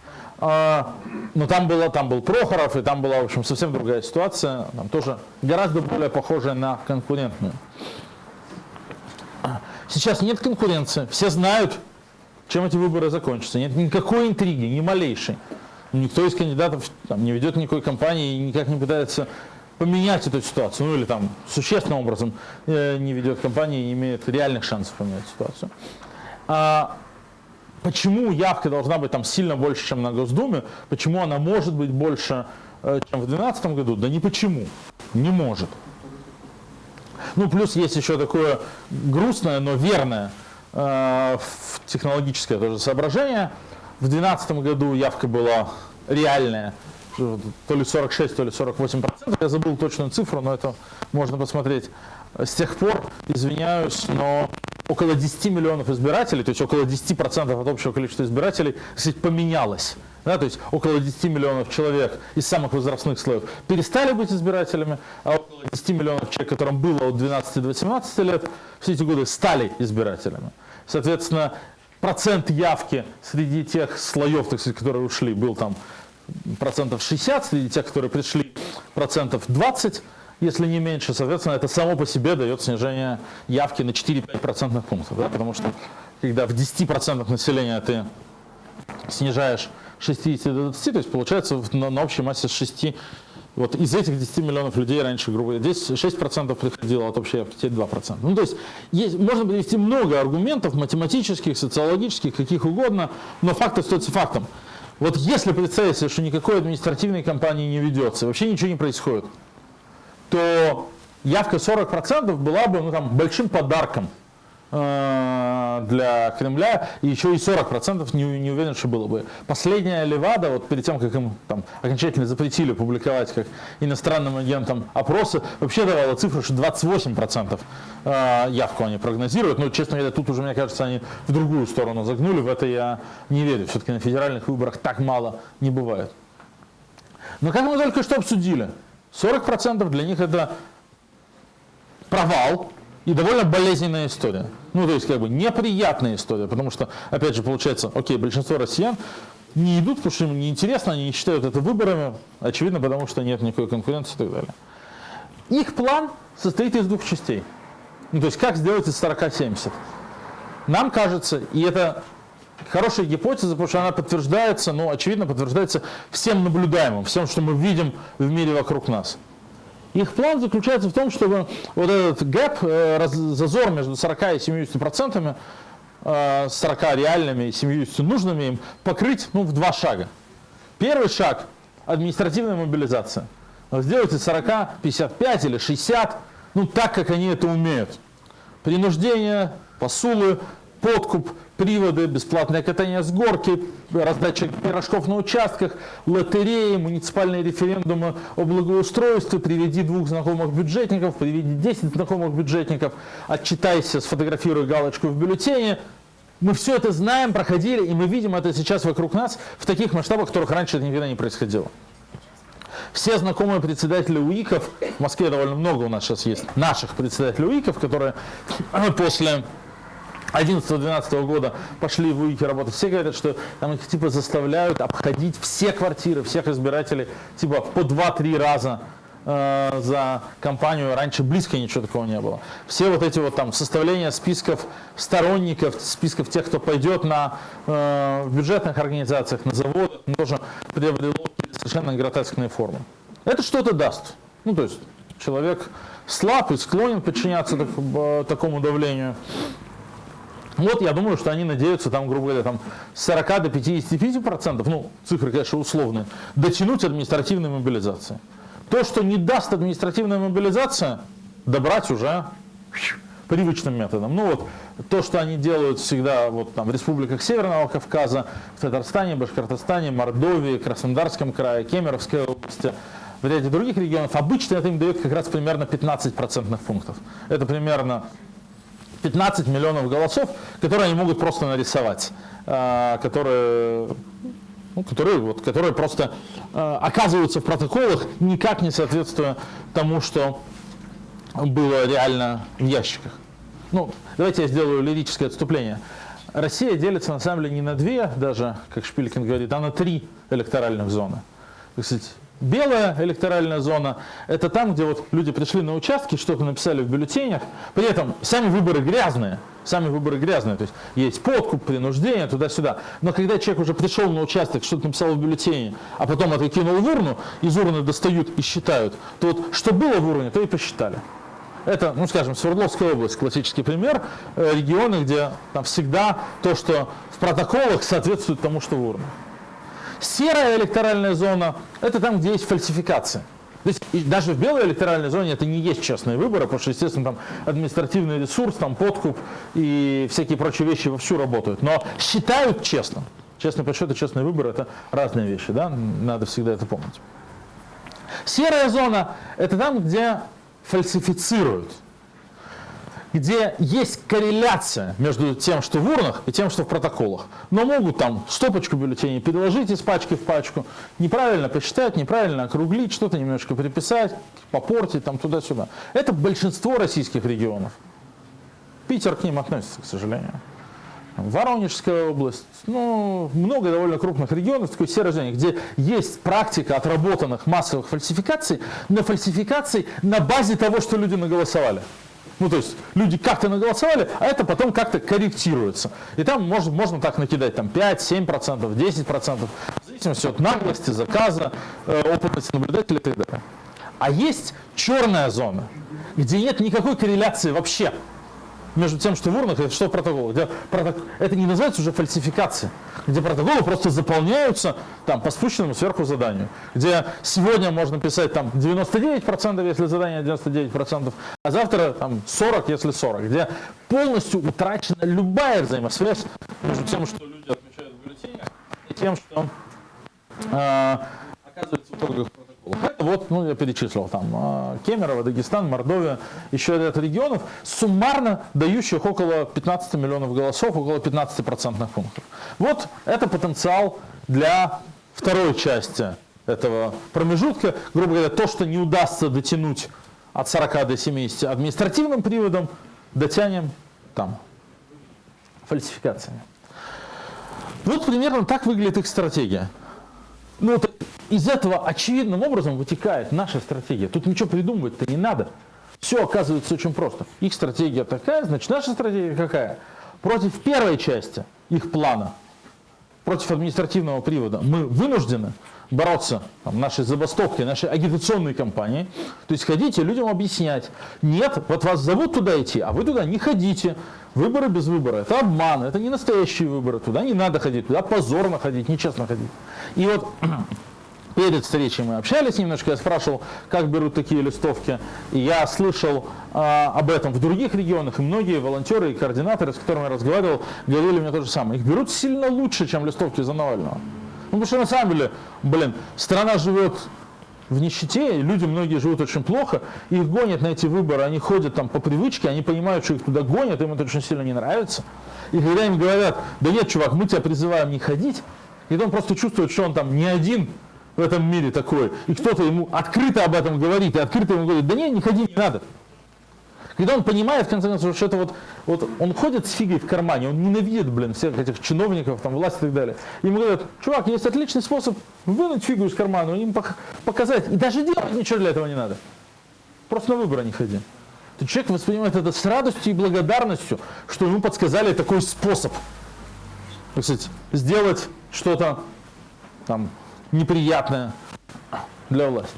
А, но там, было, там был Прохоров, и там была, в общем, совсем другая ситуация, там тоже гораздо более похожая на конкурентную. Сейчас нет конкуренции, все знают, чем эти выборы закончатся. Нет никакой интриги, ни малейшей. Никто из кандидатов там, не ведет никакой кампании и никак не пытается поменять эту ситуацию, ну или там существенным образом э, не ведет кампании и не имеет реальных шансов поменять ситуацию. А, Почему явка должна быть там сильно больше, чем на Госдуме? Почему она может быть больше, э, чем в 2012 году? Да не почему. Не может. Ну, плюс есть еще такое грустное, но верное э, технологическое тоже соображение. В 2012 году явка была реальная, то ли 46, то ли 48 процентов. Я забыл точную цифру, но это можно посмотреть. С тех пор, извиняюсь, но около 10 миллионов избирателей, то есть около 10% от общего количества избирателей, кстати, поменялось. Да, то есть около 10 миллионов человек из самых возрастных слоев перестали быть избирателями, а около 10 миллионов человек, которым было от 12 до 17 лет, все эти годы стали избирателями. Соответственно, процент явки среди тех слоев, так сказать, которые ушли, был там процентов 60, среди тех, которые пришли, процентов 20, если не меньше. Соответственно, это само по себе дает снижение явки на 4-5 процентных пунктов. Да? Потому что когда в 10% населения ты снижаешь 60 до 20, то есть получается на, на общей массе 6, вот из этих 10 миллионов людей раньше, грубо говоря, здесь 6% приходило от общей явки, теперь 2%. Ну, то есть, есть можно привести много аргументов математических, социологических, каких угодно, но факт остается фактом. Вот если представить себе, что никакой административной кампании не ведется, вообще ничего не происходит, то явка 40% была бы ну, там, большим подарком Э, для Кремля, и еще и 40% не, не уверен, что было бы. Последняя Левада, вот перед тем, как им там, окончательно запретили публиковать как иностранным агентам опросы, вообще давала цифру, что 28% э, явку они прогнозируют. Но, честно говоря, тут уже, мне кажется, они в другую сторону загнули, в это я не верю. Все-таки на федеральных выборах так мало не бывает. Но как мы только что обсудили, 40% для них это провал, и довольно болезненная история. Ну, то есть, как бы, неприятная история, потому что, опять же, получается, окей, большинство россиян не идут, потому что им неинтересно, они не считают это выборами, очевидно, потому что нет никакой конкуренции и так далее. Их план состоит из двух частей. Ну, то есть, как сделать из 40-70. Нам кажется, и это хорошая гипотеза, потому что она подтверждается, ну, очевидно, подтверждается всем наблюдаемым, всем, что мы видим в мире вокруг нас. Их план заключается в том, чтобы вот этот гэп, э, зазор между 40 и 70 процентами, 40 э, реальными и 70 нужными им, покрыть ну, в два шага. Первый шаг – административная мобилизация. Сделайте 40, 55 или 60, ну так, как они это умеют. Принуждение, посулы, подкуп, приводы, бесплатное катание с горки, раздача пирожков на участках, лотереи, муниципальные референдумы о благоустройстве, приведи двух знакомых бюджетников, приведи 10 знакомых бюджетников, отчитайся, сфотографируй галочку в бюллетене. Мы все это знаем, проходили, и мы видим это сейчас вокруг нас в таких масштабах, которых раньше это никогда не происходило. Все знакомые председатели УИКов, в Москве довольно много у нас сейчас есть наших председателей УИКов, которые после 11-12 года пошли в УИКи работать, все говорят, что там их типа заставляют обходить все квартиры, всех избирателей, типа по 2-3 раза э, за компанию. Раньше близко ничего такого не было. Все вот эти вот там составления списков сторонников, списков тех, кто пойдет на, э, в бюджетных организациях, на заводах, тоже приобрело совершенно гротескные формы. Это что-то даст. Ну, то есть человек слаб и склонен подчиняться так, э, такому давлению. Вот я думаю, что они надеются, там, грубо говоря, там, с 40 до 55 процентов, ну, цифры, конечно, условные, дотянуть административной мобилизации. То, что не даст административная мобилизация, добрать уже привычным методом. Ну вот, то, что они делают всегда вот, там, в республиках Северного Кавказа, в Татарстане, Башкортостане, Мордовии, Краснодарском крае, Кемеровской области, в ряде других регионов, обычно это им дает как раз примерно 15 процентных пунктов. Это примерно 15 миллионов голосов, которые они могут просто нарисовать, а, которые, ну, которые, вот, которые просто а, оказываются в протоколах, никак не соответствуя тому, что было реально в ящиках. Ну, давайте я сделаю лирическое отступление. Россия делится на самом деле не на две, даже, как Шпилькин говорит, а на три электоральных зоны. То есть, Белая электоральная зона – это там, где вот люди пришли на участки, что-то написали в бюллетенях. При этом сами выборы грязные. Сами выборы грязные. То есть есть подкуп, принуждение, туда-сюда. Но когда человек уже пришел на участок, что-то написал в бюллетене, а потом это в урну, из урны достают и считают, то вот что было в урне, то и посчитали. Это, ну скажем, Свердловская область, классический пример, э, регионы, где там всегда то, что в протоколах соответствует тому, что в урне. Серая электоральная зона – это там, где есть фальсификация. То есть даже в белой электоральной зоне это не есть честные выборы, потому что, естественно, там административный ресурс, там подкуп и всякие прочие вещи вовсю работают. Но считают честным. Честный подсчет и честные выборы – это разные вещи, да? надо всегда это помнить. Серая зона – это там, где фальсифицируют. Где есть корреляция между тем, что в урнах, и тем, что в протоколах. Но могут там стопочку бюллетеней переложить из пачки в пачку, неправильно посчитать, неправильно округлить, что-то немножко приписать, попортить там туда-сюда. Это большинство российских регионов. Питер к ним относится, к сожалению. Воронежская область, ну, много довольно крупных регионов, такой серой зоне, где есть практика отработанных массовых фальсификаций, но фальсификаций на базе того, что люди наголосовали. Ну, то есть люди как-то наголосовали, а это потом как-то корректируется. И там можно, можно так накидать там 5, 7%, 10%, в зависимости от наглости, заказа, э, опытности наблюдателя и так далее. А есть черная зона, где нет никакой корреляции вообще между тем, что в урнах и что в протоколах. Где проток... Это не называется уже фальсификация, где протоколы просто заполняются там, по спущенному сверху заданию. Где сегодня можно писать там 99%, если задание 99%, а завтра там 40, если 40. Где полностью утрачена любая взаимосвязь между тем, что люди отмечают в бюллетенях, и тем, что э, оказывается в итогах вот, ну, я перечислил там а, Кемерово, Дагестан, Мордовия, еще ряд регионов, суммарно дающих около 15 миллионов голосов, около 15 процентных пунктов. Вот это потенциал для второй части этого промежутка. Грубо говоря, то, что не удастся дотянуть от 40 до 70 административным приводом, дотянем там фальсификациями. Вот примерно так выглядит их стратегия. Ну, из этого очевидным образом вытекает наша стратегия. Тут ничего придумывать-то не надо. Все оказывается очень просто. Их стратегия такая, значит наша стратегия какая? Против первой части их плана, против административного привода, мы вынуждены бороться там, нашей забастовкой, нашей агитационной кампанией. То есть ходите людям объяснять, нет, вот вас зовут туда идти, а вы туда не ходите. Выборы без выбора – это обман, это не настоящие выборы, туда не надо ходить, туда позорно ходить, нечестно ходить. И вот Перед встречей мы общались немножко, я спрашивал, как берут такие листовки. И я слышал э, об этом в других регионах, и многие волонтеры и координаторы, с которыми я разговаривал, говорили мне то же самое. Их берут сильно лучше, чем листовки за Навального. Ну, потому что на самом деле, блин, страна живет в нищете, люди многие живут очень плохо, их гонят на эти выборы, они ходят там по привычке, они понимают, что их туда гонят, им это очень сильно не нравится. И когда им говорят, да нет, чувак, мы тебя призываем не ходить, и он просто чувствует, что он там не один в этом мире такой, и кто-то ему открыто об этом говорит, и открыто ему говорит, да не, не ходи, не надо. Когда он понимает, в конце концов, что это вот, вот он ходит с фигой в кармане, он ненавидит, блин, всех этих чиновников, там, власти и так далее. Ему говорят, чувак, есть отличный способ вынуть фигу из кармана, им показать, и даже делать ничего для этого не надо. Просто на выборы не ходи. То человек воспринимает это с радостью и благодарностью, что ему подсказали такой способ. Кстати, сделать что-то там неприятное для власти.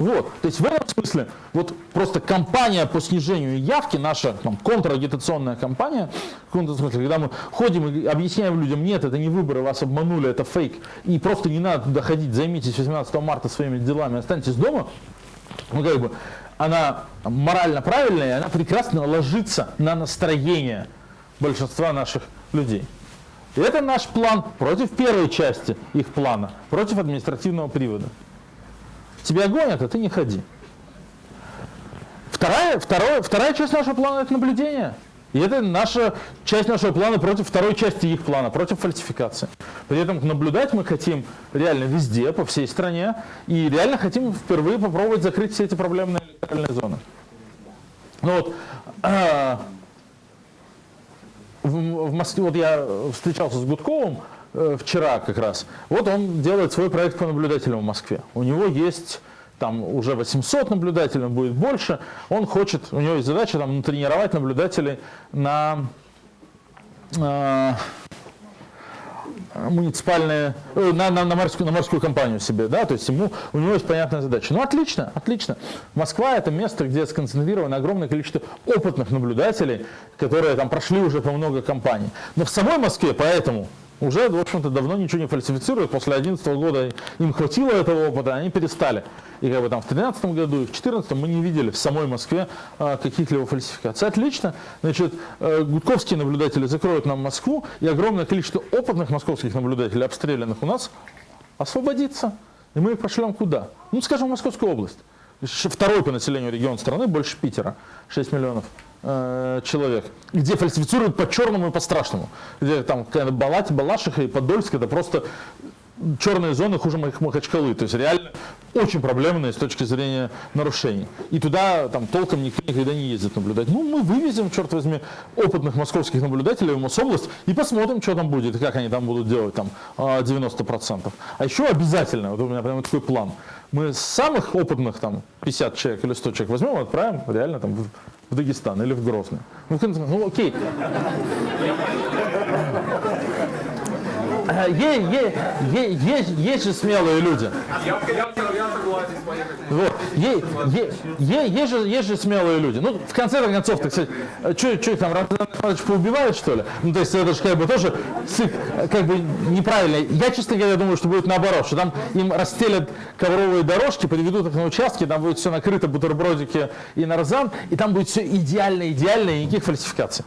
Вот, то есть в этом смысле, вот просто кампания по снижению явки, наша там, контрагитационная кампания, в каком-то смысле, когда мы ходим и объясняем людям, нет, это не выборы, вас обманули, это фейк, и просто не надо туда ходить, займитесь 18 марта своими делами, останьтесь дома, ну как бы, она морально правильная, она прекрасно ложится на настроение большинства наших людей. И это наш план против первой части их плана, против административного привода. Тебя гонят, а ты не ходи. Вторая, второе, вторая часть нашего плана – это наблюдение. И это наша часть нашего плана против второй части их плана, против фальсификации. При этом наблюдать мы хотим реально везде, по всей стране, и реально хотим впервые попробовать закрыть все эти проблемные электоральные зоны. Ну вот, а, в, в Москве, вот я встречался с Гудковым э, вчера как раз, вот он делает свой проект по наблюдателям в Москве. У него есть там уже 800 наблюдателей, будет больше. Он хочет, у него есть задача там натренировать наблюдателей на э, муниципальные, э, на, на, на, морскую, на морскую компанию себе, да, то есть ему, у него есть понятная задача. Ну, отлично, отлично. Москва – это место, где сконцентрировано огромное количество опытных наблюдателей, которые там прошли уже по много компаний. Но в самой Москве поэтому уже, в общем-то, давно ничего не фальсифицируют. После 2011 года им хватило этого опыта, они перестали. И как бы там в 2013 году и в 2014 мы не видели в самой Москве а, каких-либо фальсификаций. Отлично. Значит, э, гудковские наблюдатели закроют нам Москву, и огромное количество опытных московских наблюдателей, обстрелянных у нас, освободится. И мы их пошлем куда? Ну, скажем, в Московскую область. Второй по населению регион страны, больше Питера, 6 миллионов э, человек, где фальсифицируют по черному и по страшному. Где там Балати, Балашиха и Подольск это просто черные зоны хуже моих Махачкалы. То есть реально очень проблемные с точки зрения нарушений. И туда там толком никто никогда не ездит наблюдать. Ну, мы вывезем, черт возьми, опытных московских наблюдателей в Мособласть и посмотрим, что там будет, и как они там будут делать там 90%. А еще обязательно, вот у меня прямо такой план, мы самых опытных там 50 человек или 100 человек возьмем отправим реально там в, Дагестан или в Грозный. Ну, ну окей. Есть, есть, есть же смелые люди. Вот. Есть, есть, есть, же, есть же смелые люди. Ну, в конце концов, так сказать, что, их там, Рамзан поубивают, что ли? Ну, то есть это же как бы тоже как бы неправильно. Я, честно говоря, думаю, что будет наоборот, что там им расстелят ковровые дорожки, приведут их на участки, там будет все накрыто, бутербродики и нарзан, и там будет все идеально, идеально, и никаких фальсификаций.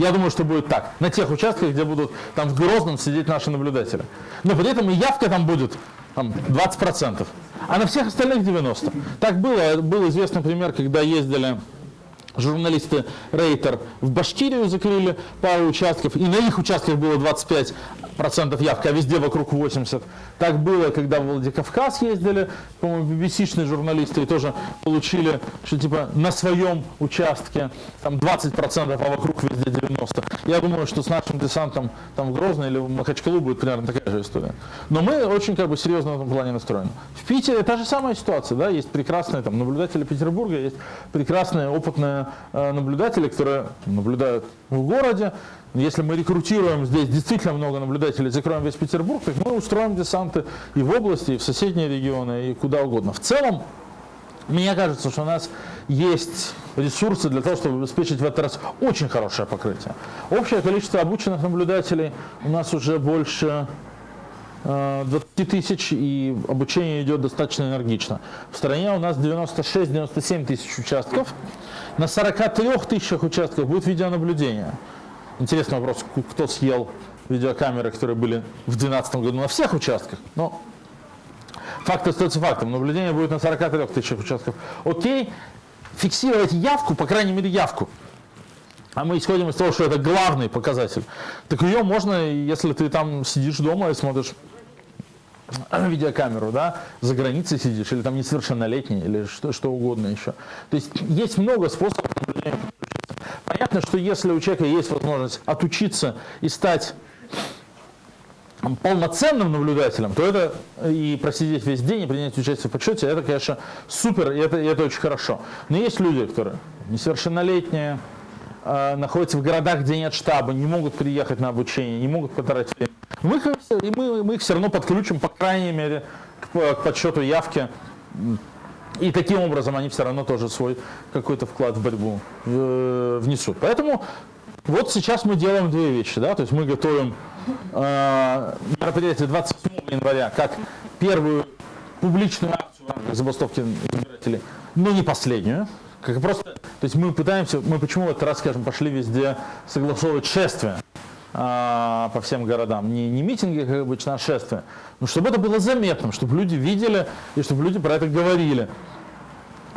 Я думаю, что будет так. На тех участках, где будут там в Грозном сидеть наши наблюдатели. Но при этом и явка там будет там, 20%, а на всех остальных 90%. Так было. Был известный пример, когда ездили журналисты Рейтер в Башкирию закрыли пару участков, и на их участках было 25 процентов явка, а везде вокруг 80. Так было, когда в Владикавказ ездили, по-моему, BBC-шные журналисты и тоже получили, что типа на своем участке там 20 процентов, а вокруг везде 90. Я думаю, что с нашим десантом там в Грозно или в Махачкалу будет примерно такая же история. Но мы очень как бы серьезно в этом плане настроены. В Питере та же самая ситуация, да, есть прекрасные там наблюдатели Петербурга, есть прекрасные опытные наблюдатели, которые наблюдают в городе, если мы рекрутируем здесь действительно много наблюдателей, закроем весь Петербург, так мы устроим десанты и в области, и в соседние регионы, и куда угодно. В целом, мне кажется, что у нас есть ресурсы для того, чтобы обеспечить в этот раз очень хорошее покрытие. Общее количество обученных наблюдателей у нас уже больше 20 э, тысяч, и обучение идет достаточно энергично. В стране у нас 96-97 тысяч участков. На 43 тысячах участков будет видеонаблюдение. Интересный вопрос, кто съел видеокамеры, которые были в 2012 году на всех участках. Но факт остается фактом. Наблюдение будет на 43 тысячах участков. Окей, фиксировать явку, по крайней мере явку. А мы исходим из того, что это главный показатель. Так ее можно, если ты там сидишь дома и смотришь видеокамеру, да, за границей сидишь, или там несовершеннолетний, или что, что угодно еще. То есть есть много способов Понятно, что если у человека есть возможность отучиться и стать полноценным наблюдателем, то это и просидеть весь день и принять участие в подсчете, это, конечно, супер, и это, и это очень хорошо. Но есть люди, которые несовершеннолетние, находятся в городах, где нет штаба, не могут приехать на обучение, не могут потратить время. Мы их, и мы, мы их все равно подключим, по крайней мере, к, к подсчету явки и таким образом они все равно тоже свой какой-то вклад в борьбу э, внесут. Поэтому вот сейчас мы делаем две вещи. Да? То есть мы готовим э, мероприятие 27 января как первую публичную акцию забастовки избирателей, но не последнюю. Как просто, то есть мы пытаемся, мы почему в этот раз, скажем, пошли везде согласовывать шествие а, по всем городам. Не, не митинги, как обычно, а шествия. Но чтобы это было заметным, чтобы люди видели и чтобы люди про это говорили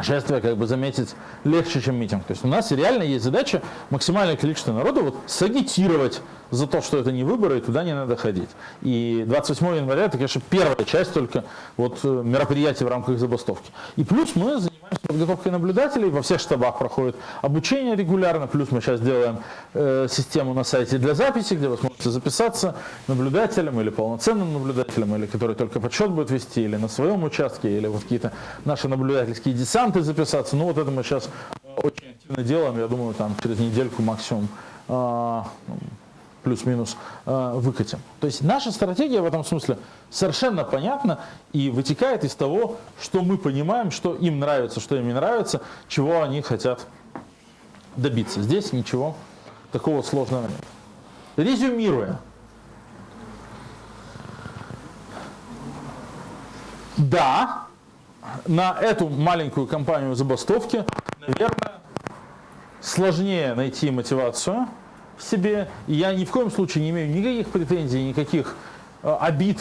шествие как бы заметить легче, чем митинг. То есть у нас реально есть задача максимальное количество народу вот, сагитировать за то, что это не выборы, и туда не надо ходить. И 28 января это, конечно, первая часть только вот, э, мероприятий в рамках забастовки. И плюс мы занимаемся подготовкой наблюдателей, во всех штабах проходит обучение регулярно, плюс мы сейчас делаем э, систему на сайте для записи, где вы сможете записаться наблюдателем или полноценным наблюдателем, или который только подсчет будет вести, или на своем участке, или вот какие-то наши наблюдательские десанты записаться. Ну вот это мы сейчас очень активно делаем, я думаю, там через недельку максимум а, плюс-минус э, выкатим. То есть наша стратегия в этом смысле совершенно понятна и вытекает из того, что мы понимаем, что им нравится, что им не нравится, чего они хотят добиться. Здесь ничего такого сложного нет. Резюмируя. Да, на эту маленькую компанию забастовки, наверное, сложнее найти мотивацию, себе. И я ни в коем случае не имею никаких претензий, никаких э, обид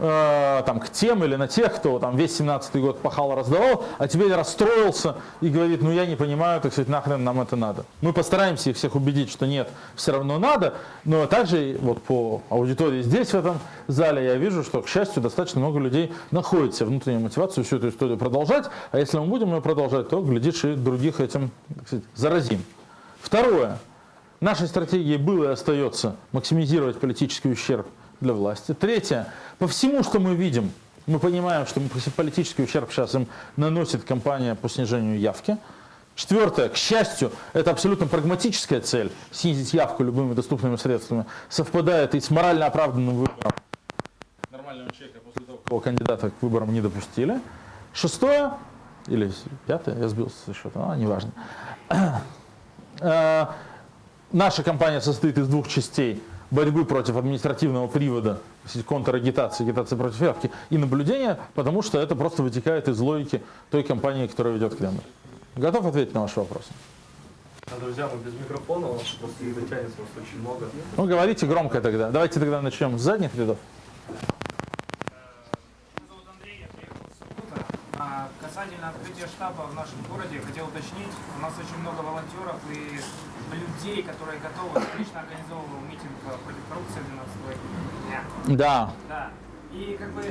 э, там, к тем или на тех, кто там весь 17 год пахал, раздавал, а теперь расстроился и говорит, ну я не понимаю, так сказать, нахрен нам это надо. Мы постараемся их всех убедить, что нет, все равно надо, но также вот по аудитории здесь, в этом зале, я вижу, что, к счастью, достаточно много людей находит себе внутреннюю мотивацию всю эту историю продолжать, а если мы будем ее продолжать, то, глядишь, и других этим сказать, заразим. Второе. Нашей стратегией было и остается максимизировать политический ущерб для власти. Третье. По всему, что мы видим, мы понимаем, что политический ущерб сейчас им наносит компания по снижению явки. Четвертое, к счастью, это абсолютно прагматическая цель, снизить явку любыми доступными средствами, совпадает и с морально оправданным выбором нормального человека после того, кого кандидата к выборам не допустили. Шестое, или пятое, я сбился со счета, а, неважно. Э, наша компания состоит из двух частей борьбы против административного привода, контрагитации, агитации против явки и наблюдения, потому что это просто вытекает из логики той компании, которая ведет Кремль. Готов ответить на ваш вопрос? Друзья, мы без микрофона, у нас просто не дотянется, у нас очень много. Ну, говорите громко тогда. Давайте тогда начнем с задних рядов. А, касательно открытия штаба в нашем городе, хотел уточнить, у нас очень много волонтеров и людей, которые готовы, лично организовывал митинг э, против коррупции 12 дня. Да. Да. И как бы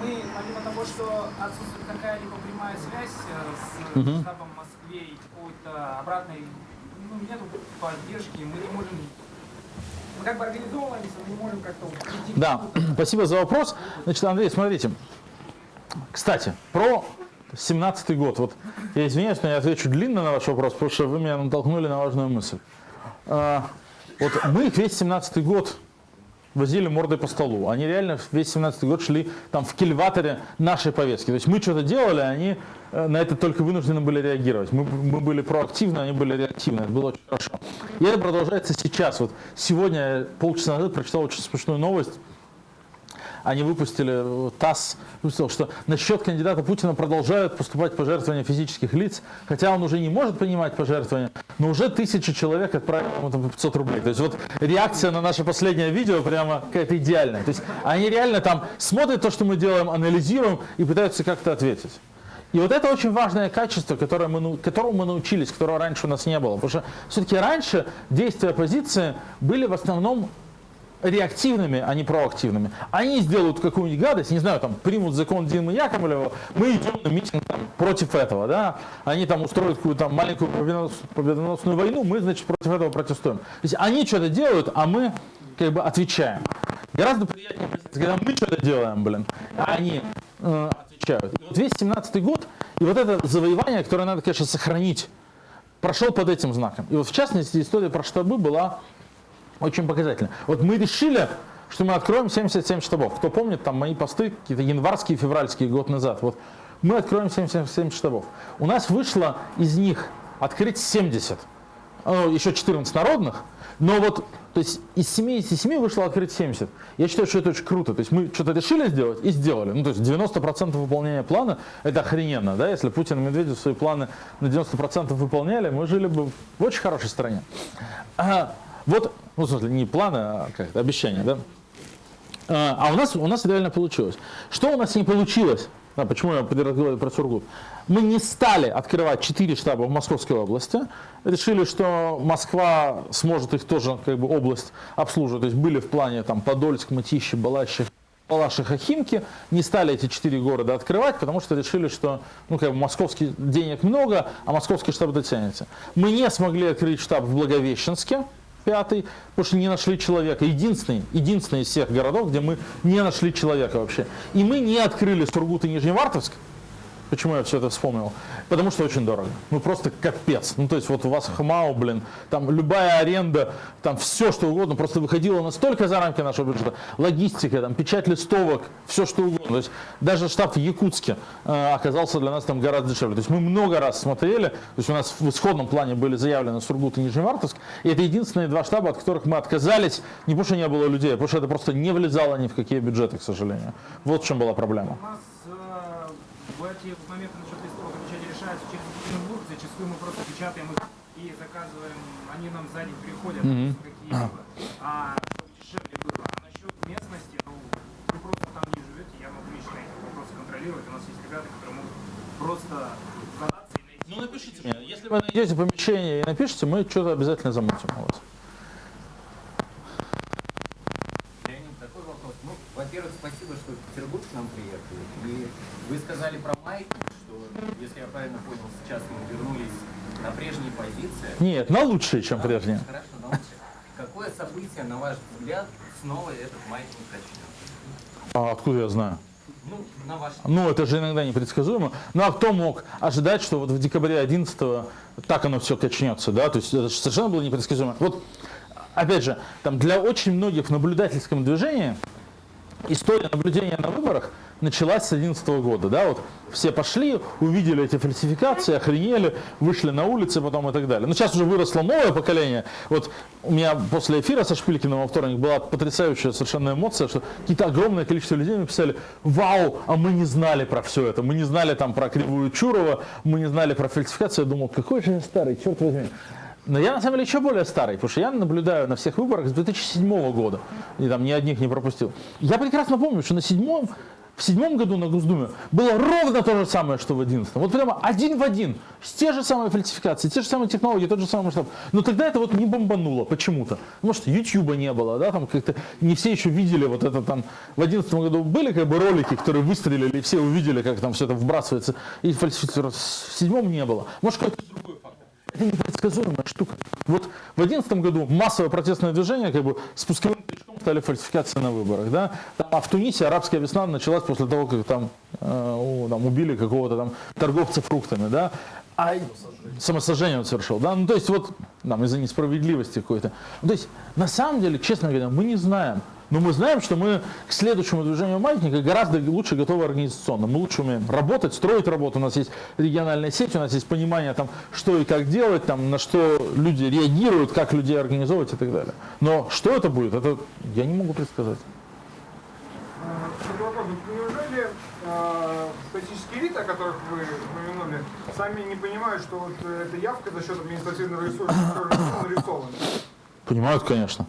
мы, помимо того, что отсутствует какая-либо прямая связь э, с Мгм. штабом в Москве и какой-то обратной, ну, нету поддержки, мы не можем мы как бы организовывались, но не можем как-то Да, спасибо за вопрос. Значит, Андрей, смотрите. Кстати, про 17 год. Вот я извиняюсь, но я отвечу длинно на ваш вопрос, потому что вы меня натолкнули на важную мысль. А, вот мы их весь 17 год возили мордой по столу. Они реально весь 17 год шли там в кильваторе нашей повестки. То есть мы что-то делали, а они э, на это только вынуждены были реагировать. Мы, мы были проактивны, они были реактивны. Это было очень хорошо. И это продолжается сейчас. Вот сегодня, полчаса назад, прочитал очень смешную новость они выпустили, э, ТАСС выпустил, что на счет кандидата Путина продолжают поступать пожертвования физических лиц, хотя он уже не может принимать пожертвования, но уже тысячи человек отправили ему там по 500 рублей. То есть вот реакция на наше последнее видео прямо какая-то идеальная. То есть они реально там смотрят то, что мы делаем, анализируем и пытаются как-то ответить. И вот это очень важное качество, которое мы, которому мы научились, которого раньше у нас не было. Потому что все-таки раньше действия оппозиции были в основном реактивными, а не проактивными. Они сделают какую-нибудь гадость, не знаю, там, примут закон Димы Яковлева, мы идем на митинг там, против этого, да, они там устроят какую-то маленькую победонос- победоносную войну, мы, значит, против этого протестуем. То есть они что-то делают, а мы как бы отвечаем. Гораздо приятнее, когда мы что-то делаем, блин, а они э, отвечают. И вот весь 17 год, и вот это завоевание, которое надо, конечно, сохранить, прошел под этим знаком. И вот в частности история про штабы была очень показательно. Вот мы решили, что мы откроем 77 штабов. Кто помнит, там мои посты, какие-то январские, февральские, год назад. Вот мы откроем 77 штабов. У нас вышло из них открыть 70. Ну, еще 14 народных. Но вот, то есть из 77 вышло открыть 70. Я считаю, что это очень круто. То есть мы что-то решили сделать и сделали. Ну, то есть 90% выполнения плана, это охрененно, да? Если Путин и Медведев свои планы на 90% выполняли, мы жили бы в очень хорошей стране. А, вот, ну, в смысле, не планы, а как это, обещания, да? А а у нас, у нас реально получилось. Что у нас не получилось? Да, почему я разговариваю про Сургут? Мы не стали открывать 4 штаба в Московской области. Решили, что Москва сможет их тоже, как бы, область обслуживать. То есть были в плане там Подольск, Мытищи, Балащи, Палаши, Химки. Не стали эти четыре города открывать, потому что решили, что ну, как бы, московских денег много, а московский штаб дотянется. Мы не смогли открыть штаб в Благовещенске, пятый, потому что не нашли человека. Единственный, единственный из всех городов, где мы не нашли человека вообще. И мы не открыли Сургут и Нижневартовск. Почему я все это вспомнил? Потому что очень дорого. Ну просто капец. Ну то есть вот у вас ХМАО, блин, там любая аренда, там все что угодно, просто выходило настолько за рамки нашего бюджета. Логистика, там печать листовок, все что угодно. То есть даже штаб в Якутске э, оказался для нас там гораздо дешевле. То есть мы много раз смотрели, то есть у нас в исходном плане были заявлены Сургут и Нижневартовск, и это единственные два штаба, от которых мы отказались, не потому что не было людей, а потому что это просто не влезало ни в какие бюджеты, к сожалению. Вот в чем была проблема бывают те моменты насчет листовок печати решаются через Петербург, зачастую мы просто печатаем их и заказываем, они нам сзади приходят, mm -hmm. какие-либо. А дешевле было. А насчет местности, ну, вы просто там не живете, я могу лично эти вопросы контролировать. У нас есть ребята, которые могут просто задаться и найти. Ну напишите, мне, если вы найдете помещение и напишите, мы что-то обязательно замутим у вас. Сказали про маятник, что, если я правильно понял, сейчас мы вернулись на прежние позиции. Нет, на лучшие, чем Да, прежние. Хорошо, научите. Какое событие, на ваш взгляд, снова этот маятник качнет? А откуда я знаю? Ну, на ваш Ну, это же иногда непредсказуемо. Ну, а кто мог ожидать, что вот в декабре 11 так оно все качнется, да? То есть это же совершенно было непредсказуемо. Вот, опять же, там для очень многих в наблюдательском движении история наблюдения на выборах началась с 2011 года, да, вот все пошли, увидели эти фальсификации, охренели, вышли на улицы потом и так далее. Но сейчас уже выросло новое поколение. Вот у меня после эфира со Шпилькиным во вторник была потрясающая совершенно эмоция, что какие-то огромное количество людей написали, вау, а мы не знали про все это, мы не знали там про кривую Чурова, мы не знали про фальсификацию. Я думал, какой же я старый, черт возьми. Но я на самом деле еще более старый, потому что я наблюдаю на всех выборах с 2007 года. И там ни одних не пропустил. Я прекрасно помню, что на седьмом, в седьмом году на Госдуме было ровно то же самое, что в одиннадцатом. Вот прямо один в один. Те же самые фальсификации, те же самые технологии, тот же самый масштаб. Но тогда это вот не бомбануло почему-то. Может, Ютьюба не было, да, там как-то не все еще видели вот это там. В одиннадцатом году были как бы ролики, которые выстрелили, и все увидели, как там все это вбрасывается. И фальсифицируется. В седьмом не было. Может, какой-то другой фактор. Это непредсказуемая штука. Вот в 2011 году массовое протестное движение, как бы спусковым крючком стали фальсификации на выборах. Да? А в Тунисе арабская весна началась после того, как там, э, там убили какого-то там торговца фруктами. Да? А самосожжение он совершил. Да? Ну, то есть вот там, из-за несправедливости какой-то. Ну, то есть на самом деле, честно говоря, мы не знаем. Но мы знаем, что мы к следующему движению маятника гораздо лучше готовы организационно. Мы лучше умеем работать, строить работу. У нас есть региональная сеть, у нас есть понимание, там, что и как делать, там, на что люди реагируют, как людей организовывать и так далее. Но что это будет, это я не могу предсказать. Вопрос. Неужели э, политические элиты, о которых вы упомянули, сами не понимают, что вот э, эта явка за счет административного ресурса нарисована? Понимают, конечно.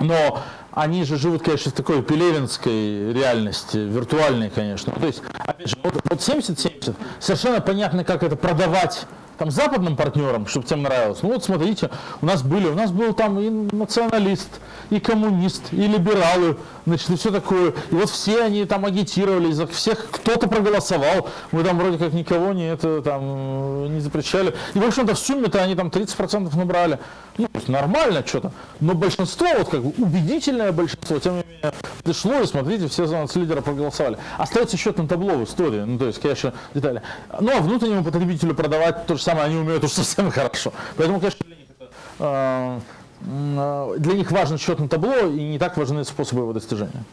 Но они же живут, конечно, в такой пелевинской реальности, виртуальной, конечно. То есть, опять же, вот, вот 70-70, совершенно понятно, как это продавать там западным партнерам, чтобы тем нравилось. Ну вот смотрите, у нас были, у нас был там и националист, и коммунист, и либералы, значит, и все такое. И вот все они там агитировали, за всех кто-то проголосовал. Мы там вроде как никого не это там не запрещали. И в общем-то в сумме-то они там 30% набрали. Ну, нормально что-то. Но большинство, вот как бы убедительное большинство, тем не менее, пришло, и смотрите, все за лидера проголосовали. Остается счет на табло в истории, ну, то есть, конечно, детали. Ну, а внутреннему потребителю продавать то же самое они умеют уж совсем хорошо. Поэтому, конечно, для них, это, м, э, для них важен счет на табло, и не так важны способы его достижения.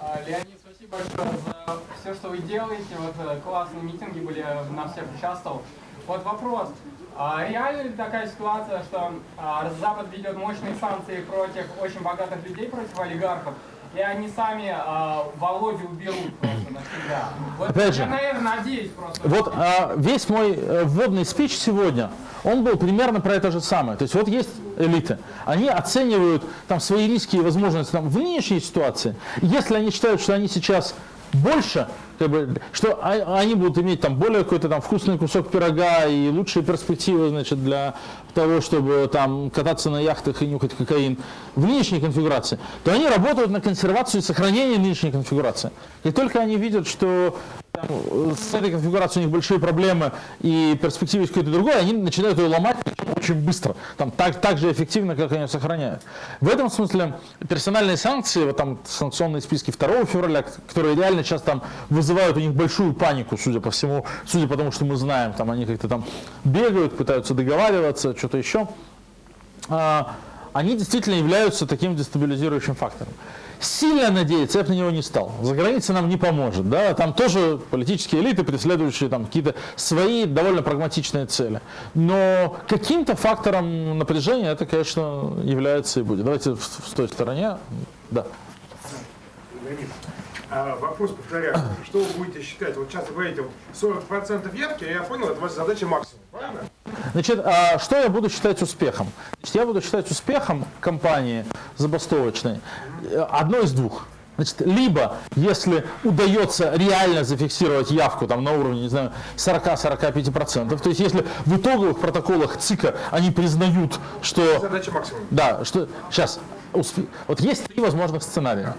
А, Леонид, спасибо большое за все, что вы делаете. Вот э, классные митинги были, на всех участвовал. Вот вопрос. А реально ли такая ситуация, что а, Запад ведет мощные санкции против очень богатых людей, против олигархов, и они сами а, Володю уберут просто навсегда? Вот Опять я, же, наверное, надеюсь просто. Вот а, весь мой э, вводный спич сегодня, он был примерно про это же самое. То есть вот есть элиты, они оценивают там свои риски и возможности там, в нынешней ситуации. Если они считают, что они сейчас больше, как бы, что а- они будут иметь там более какой-то там вкусный кусок пирога и лучшие перспективы, значит, для того, чтобы там кататься на яхтах и нюхать кокаин в нынешней конфигурации, то они работают на консервацию и сохранение нынешней конфигурации. И только они видят, что там, э, с этой конфигурацией у них большие проблемы и перспективы какой-то другой, они начинают ее ломать очень быстро, там, так, так же эффективно, как они ее сохраняют. В этом смысле персональные санкции, вот там санкционные списки 2 февраля, которые реально сейчас там вызывают у них большую панику, судя по всему, судя по тому, что мы знаем, там они как-то там бегают, пытаются договариваться, что-то еще, а, они действительно являются таким дестабилизирующим фактором. Сильно надеяться я бы на него не стал. За границей нам не поможет. Да? Там тоже политические элиты, преследующие там какие-то свои довольно прагматичные цели. Но каким-то фактором напряжения это, конечно, является и будет. Давайте в той стороне. Да. А вопрос повторяю. Что вы будете считать? Вот сейчас вы говорите, вот 40% явки, я понял, это ваша задача максимум, правильно? Значит, а что я буду считать успехом? Значит, я буду считать успехом компании забастовочной э, одно из двух. Значит, либо, если удается реально зафиксировать явку там, на уровне, не знаю, 40-45%, то есть если в итоговых протоколах ЦИКа они признают, что... Задача максимум. Да, что... Сейчас. Вот есть три возможных сценария.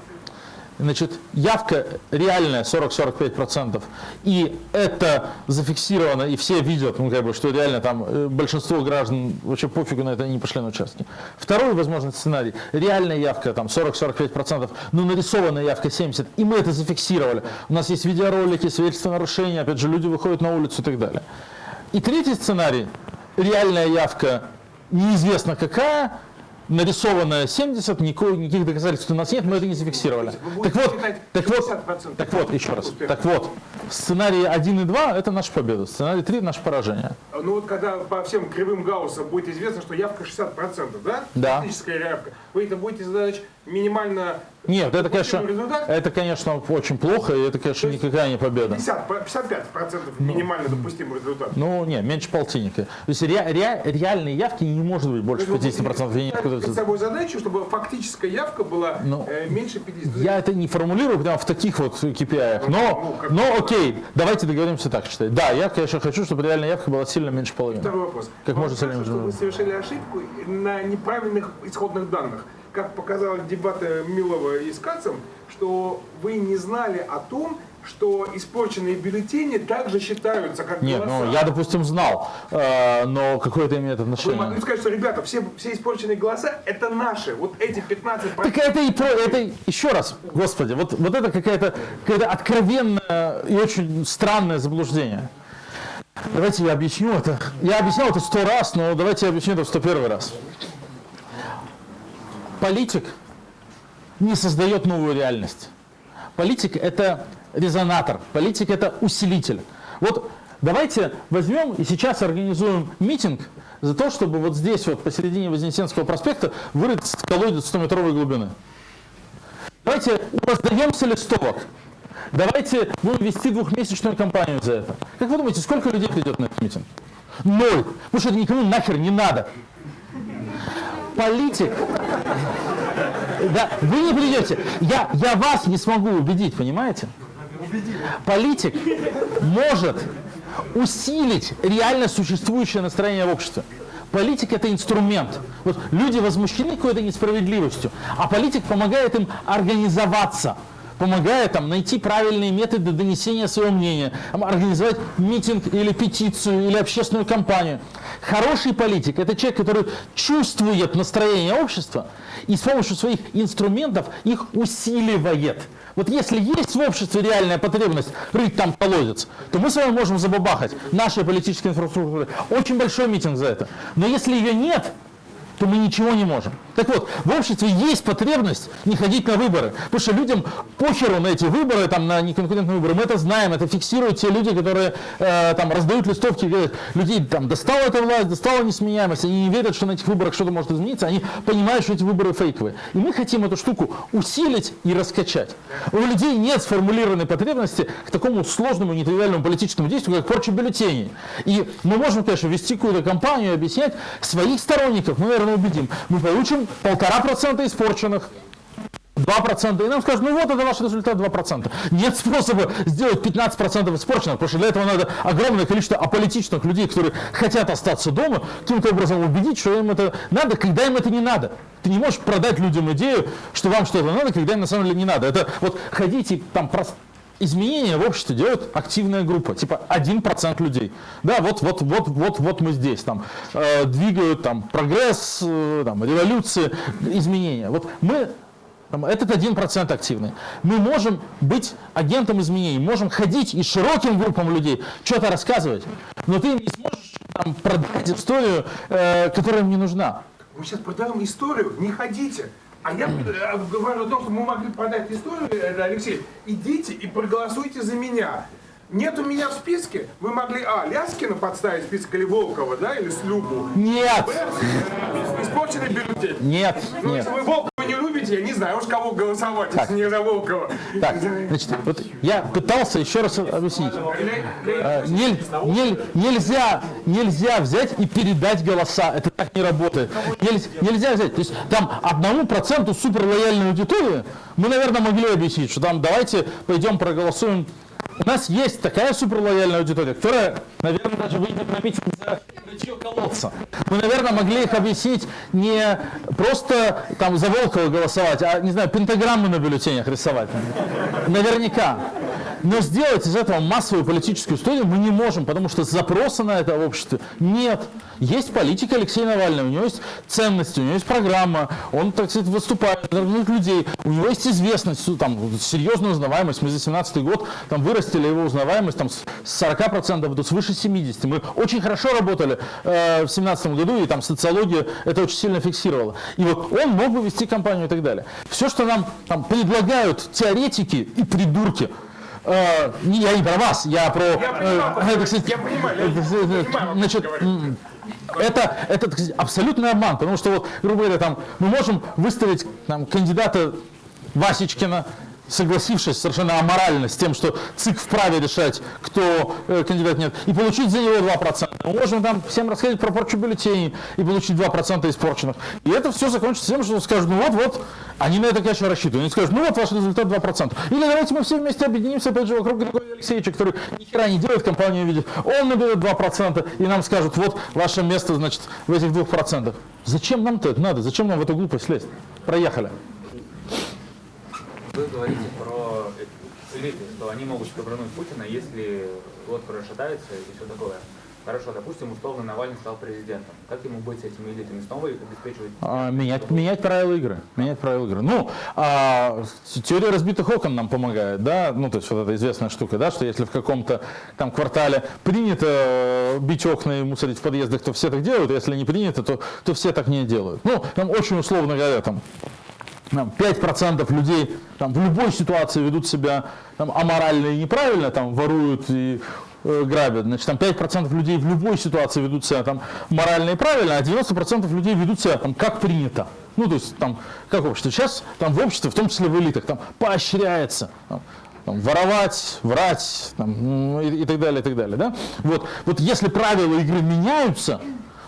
Значит, явка реальная 40-45%, и это зафиксировано, и все видят, ну, как бы, что реально там э, большинство граждан вообще пофигу на это, они не пошли на участки. Второй возможный сценарий, реальная явка там 40-45%, но нарисованная явка 70%, и мы это зафиксировали. У нас есть видеоролики, свидетельства нарушения, опять же, люди выходят на улицу и так далее. И третий сценарий, реальная явка неизвестно какая, нарисованная 70, никаких, никаких доказательств у нас нет, мы это не зафиксировали. Так вот, так вот, 60% так вот, еще раз. успеха. Так вот, сценарий 1 и 2 это наша победа, сценарий 3 наше поражение. Ну вот когда по всем кривым Гаусса будет известно, что явка 60%, да? Да. Фактическая явка. Вы это будете задать минимально Нет, это, конечно, результат? это, конечно, очень плохо, и это, конечно, никакая не победа. 50, по- 55% минимально допустимый результат. Ну, не, меньше полтинника. То есть ре- ре- реальной явки не может быть больше То есть вы 50%. Я, не ставите перед это- собой задачу, чтобы фактическая явка была Ну, э, меньше 50. я это не формулирую прямо в таких вот KPI. Ну, Но, как- но окей, давайте договоримся так считать. Да, я, конечно, хочу, чтобы реальная явка была сильно меньше половины. Второй вопрос. Как Вам можно кажется, что вы совершили ошибку на неправильных исходных данных. Как показали дебаты Милова и с Кацем, что вы не знали о том, что испорченные бюллетени также считаются как Нет, голоса. ну я, допустим, знал, э, но какое это имеет Вы отношение? могли сказать, что, ребята, все, все испорченные голоса – это наши. Вот эти 15 Так это и про, это еще раз, господи, вот, вот это какая-то какая откровенное и очень странное заблуждение. Давайте я объясню это. Я объяснял это сто раз, но давайте я объясню это в сто первый раз. Политик не создает новую реальность. Политик – это резонатор, политик – это усилитель. Вот давайте возьмем и сейчас организуем митинг за то, чтобы вот здесь, вот посередине Вознесенского проспекта, вырыть колодец 100-метровой глубины. Давайте раздаемся листовок. Давайте будем вести двухмесячную кампанию за это. Как вы думаете, сколько людей придет на этот митинг? Ноль. Потому что это никому нахер не надо. Политик да, вы не придете. Я, я вас не смогу убедить, понимаете? Политик может усилить реально существующее настроение в обществе. Политик это инструмент. Вот люди возмущены какой-то несправедливостью, а политик помогает им организоваться помогает там, найти правильные методы донесения своего мнения, организовать митинг или петицию или общественную кампанию. Хороший политик – это человек, который чувствует настроение общества и с помощью своих инструментов их усиливает. Вот если есть в обществе реальная потребность рыть там колодец, то мы с вами можем забабахать нашей политической инфраструктурой. Очень большой митинг за это. Но если ее нет, то мы ничего не можем. Так вот, в обществе есть потребность не ходить на выборы, потому что людям похеру на эти выборы, там, на неконкурентные выборы, мы это знаем, это фиксируют те люди, которые э, там раздают листовки, говорят, людей там достала эта власть, достала несменяемость, они не верят, что на этих выборах что-то может измениться, они понимают, что эти выборы фейковые. И мы хотим эту штуку усилить и раскачать. У людей нет сформулированной потребности к такому сложному, нетривиальному политическому действию, как порча бюллетеней. И мы можем, конечно, вести какую-то кампанию объяснять своих сторонников, мы, наверное, убедим. Мы получим полтора процента испорченных, 2%, и нам скажут, ну вот это ваш результат 2%. Нет способа сделать 15% испорченных, потому что для этого надо огромное количество аполитичных людей, которые хотят остаться дома, каким-то образом убедить, что им это надо, когда им это не надо. Ты не можешь продать людям идею, что вам что-то надо, когда им на самом деле не надо. Это вот ходите там просто изменения в обществе делает активная группа, типа 1% людей. Да, вот, вот, вот, вот, вот мы здесь, там, э, двигают там прогресс, э, там, революции, изменения. Вот мы там, этот 1% активный. Мы можем быть агентом изменений, можем ходить и широким группам людей что-то рассказывать, но ты не сможешь там, продать историю, э, которая им не нужна. Мы сейчас продаем историю, не ходите. А я э, говорю о том, что мы могли продать историю, э, Алексей. Идите и проголосуйте за меня. Нет у меня в списке. Вы могли, а, Ляскина подставить в список или Волкова, да, или Слюбу. Нет, Б, э, Испорченный бюллетень. нет, Ну, нет. если вы Волкова не любите, я не знаю уж кого голосовать, Так. если не за Волкова. Так, значит, вот я пытался еще раз объяснить. Э, нель- нель- нельзя, нельзя взять и передать голоса. Это так не работает. Нельзя, нельзя взять. То есть там одному проценту суперлояльной аудитории мы, наверное, могли объяснить, что там давайте пойдем проголосуем. У нас есть такая суперлояльная аудитория, которая, наверное, даже выйдет на митинг за рычье колодца. Мы, наверное, могли их объяснить не просто там за Волкова голосовать, а, не знаю, пентаграммы на бюллетенях рисовать. Наверняка. Но сделать из этого массовую политическую историю мы не можем, потому что запроса на это в нет. Есть политика Алексея Навального, у него есть ценности, у него есть программа, он, так сказать, выступает, людей, у него есть известность, там, серьезная узнаваемость. Мы за 17 год там, вырастили его узнаваемость там, с 40% до свыше 70%. Мы очень хорошо работали э, в 17 году, и там социология это очень сильно фиксировала. И вот он мог бы вести кампанию и так далее. Все, что нам там, предлагают теоретики и придурки, Э, не- я не про вас, я про... Я понимаю, э, это, кстати, я понимаю, я э, понимаю, значит, м, это, это абсолютный обман, потому что, вот, грубо говоря, там, мы можем выставить там, кандидата Васечкина, согласившись совершенно аморально с тем, что ЦИК вправе решать, кто э, кандидат нет, и получить за него 2%. Мы можем там всем рассказать про порчу бюллетеней и получить 2% испорченных. И это все закончится тем, что скажут, ну вот, вот, они на это, конечно, рассчитывают. Они скажут, ну вот ваш результат 2%. Или давайте мы все вместе объединимся, опять же, вокруг Григория Алексеевича, который ни хера не делает, компанию видит. Он наберет 2%, и нам скажут, вот ваше место, значит, в этих 2%. Зачем нам-то это надо? Зачем нам в эту глупость лезть? Проехали. Вы говорите про элиты, что они могут шкабрануть Путина, если вот расшатается и все такое. Хорошо, допустим, условно Навальный стал президентом. Как ему быть с этими элитами? Снова их обеспечивать? А, менять, менять правила игры. Менять правила игры. Ну, а, теория разбитых окон нам помогает, да, ну, то есть вот эта известная штука, да, что если в каком-то там квартале принято э, бить окна и мусорить в подъездах, то все так делают, а если не принято, то, то все так не делают. Ну, там очень условно говоря, там, там, 5% людей там, в любой ситуации ведут себя там, аморально и неправильно, там, воруют и э, грабят. Значит, там 5% людей в любой ситуации ведут себя там, морально и правильно, а 90% людей ведут себя там, как принято. Ну, то есть, там, как общество. Сейчас там, в обществе, в том числе в элитах, там, поощряется там, там, воровать, врать там, и, и так далее, и так далее. Да? Вот, вот если правила игры меняются,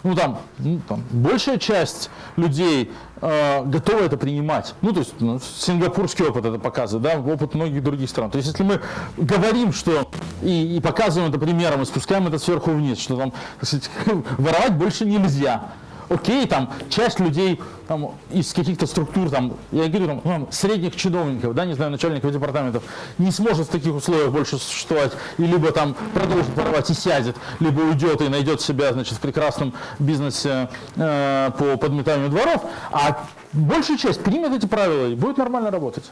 ну там, ну, там большая часть людей э, готова это принимать. Ну, то есть ну, сингапурский опыт это показывает, да, опыт многих других стран. То есть если мы говорим, что и, и показываем это примером, и спускаем это сверху вниз, что там, так сказать, воровать больше нельзя. Окей, там часть людей там, из каких-то структур, там, я говорю, там, ну, средних чиновников, да, не знаю, начальников департаментов, не сможет в таких условиях больше существовать, и либо там продолжит воровать и сядет, либо уйдет и найдет себя, значит, в прекрасном бизнесе э, по подметанию дворов, а большая часть примет эти правила и будет нормально работать.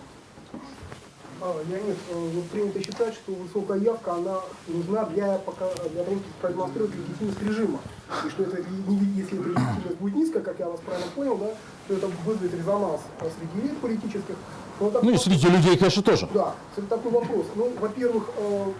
А, Леонид, э, вот принято считать, что высокая явка, она нужна для, пока, для продемонстрировать легитимность режима. И что это, если легитимность будет низкая, как я вас правильно понял, да, то это вызовет резонанс а, среди элит политических. Но так Ну и среди людей, конечно, тоже. Да, это такой вопрос. Ну, во-первых, э,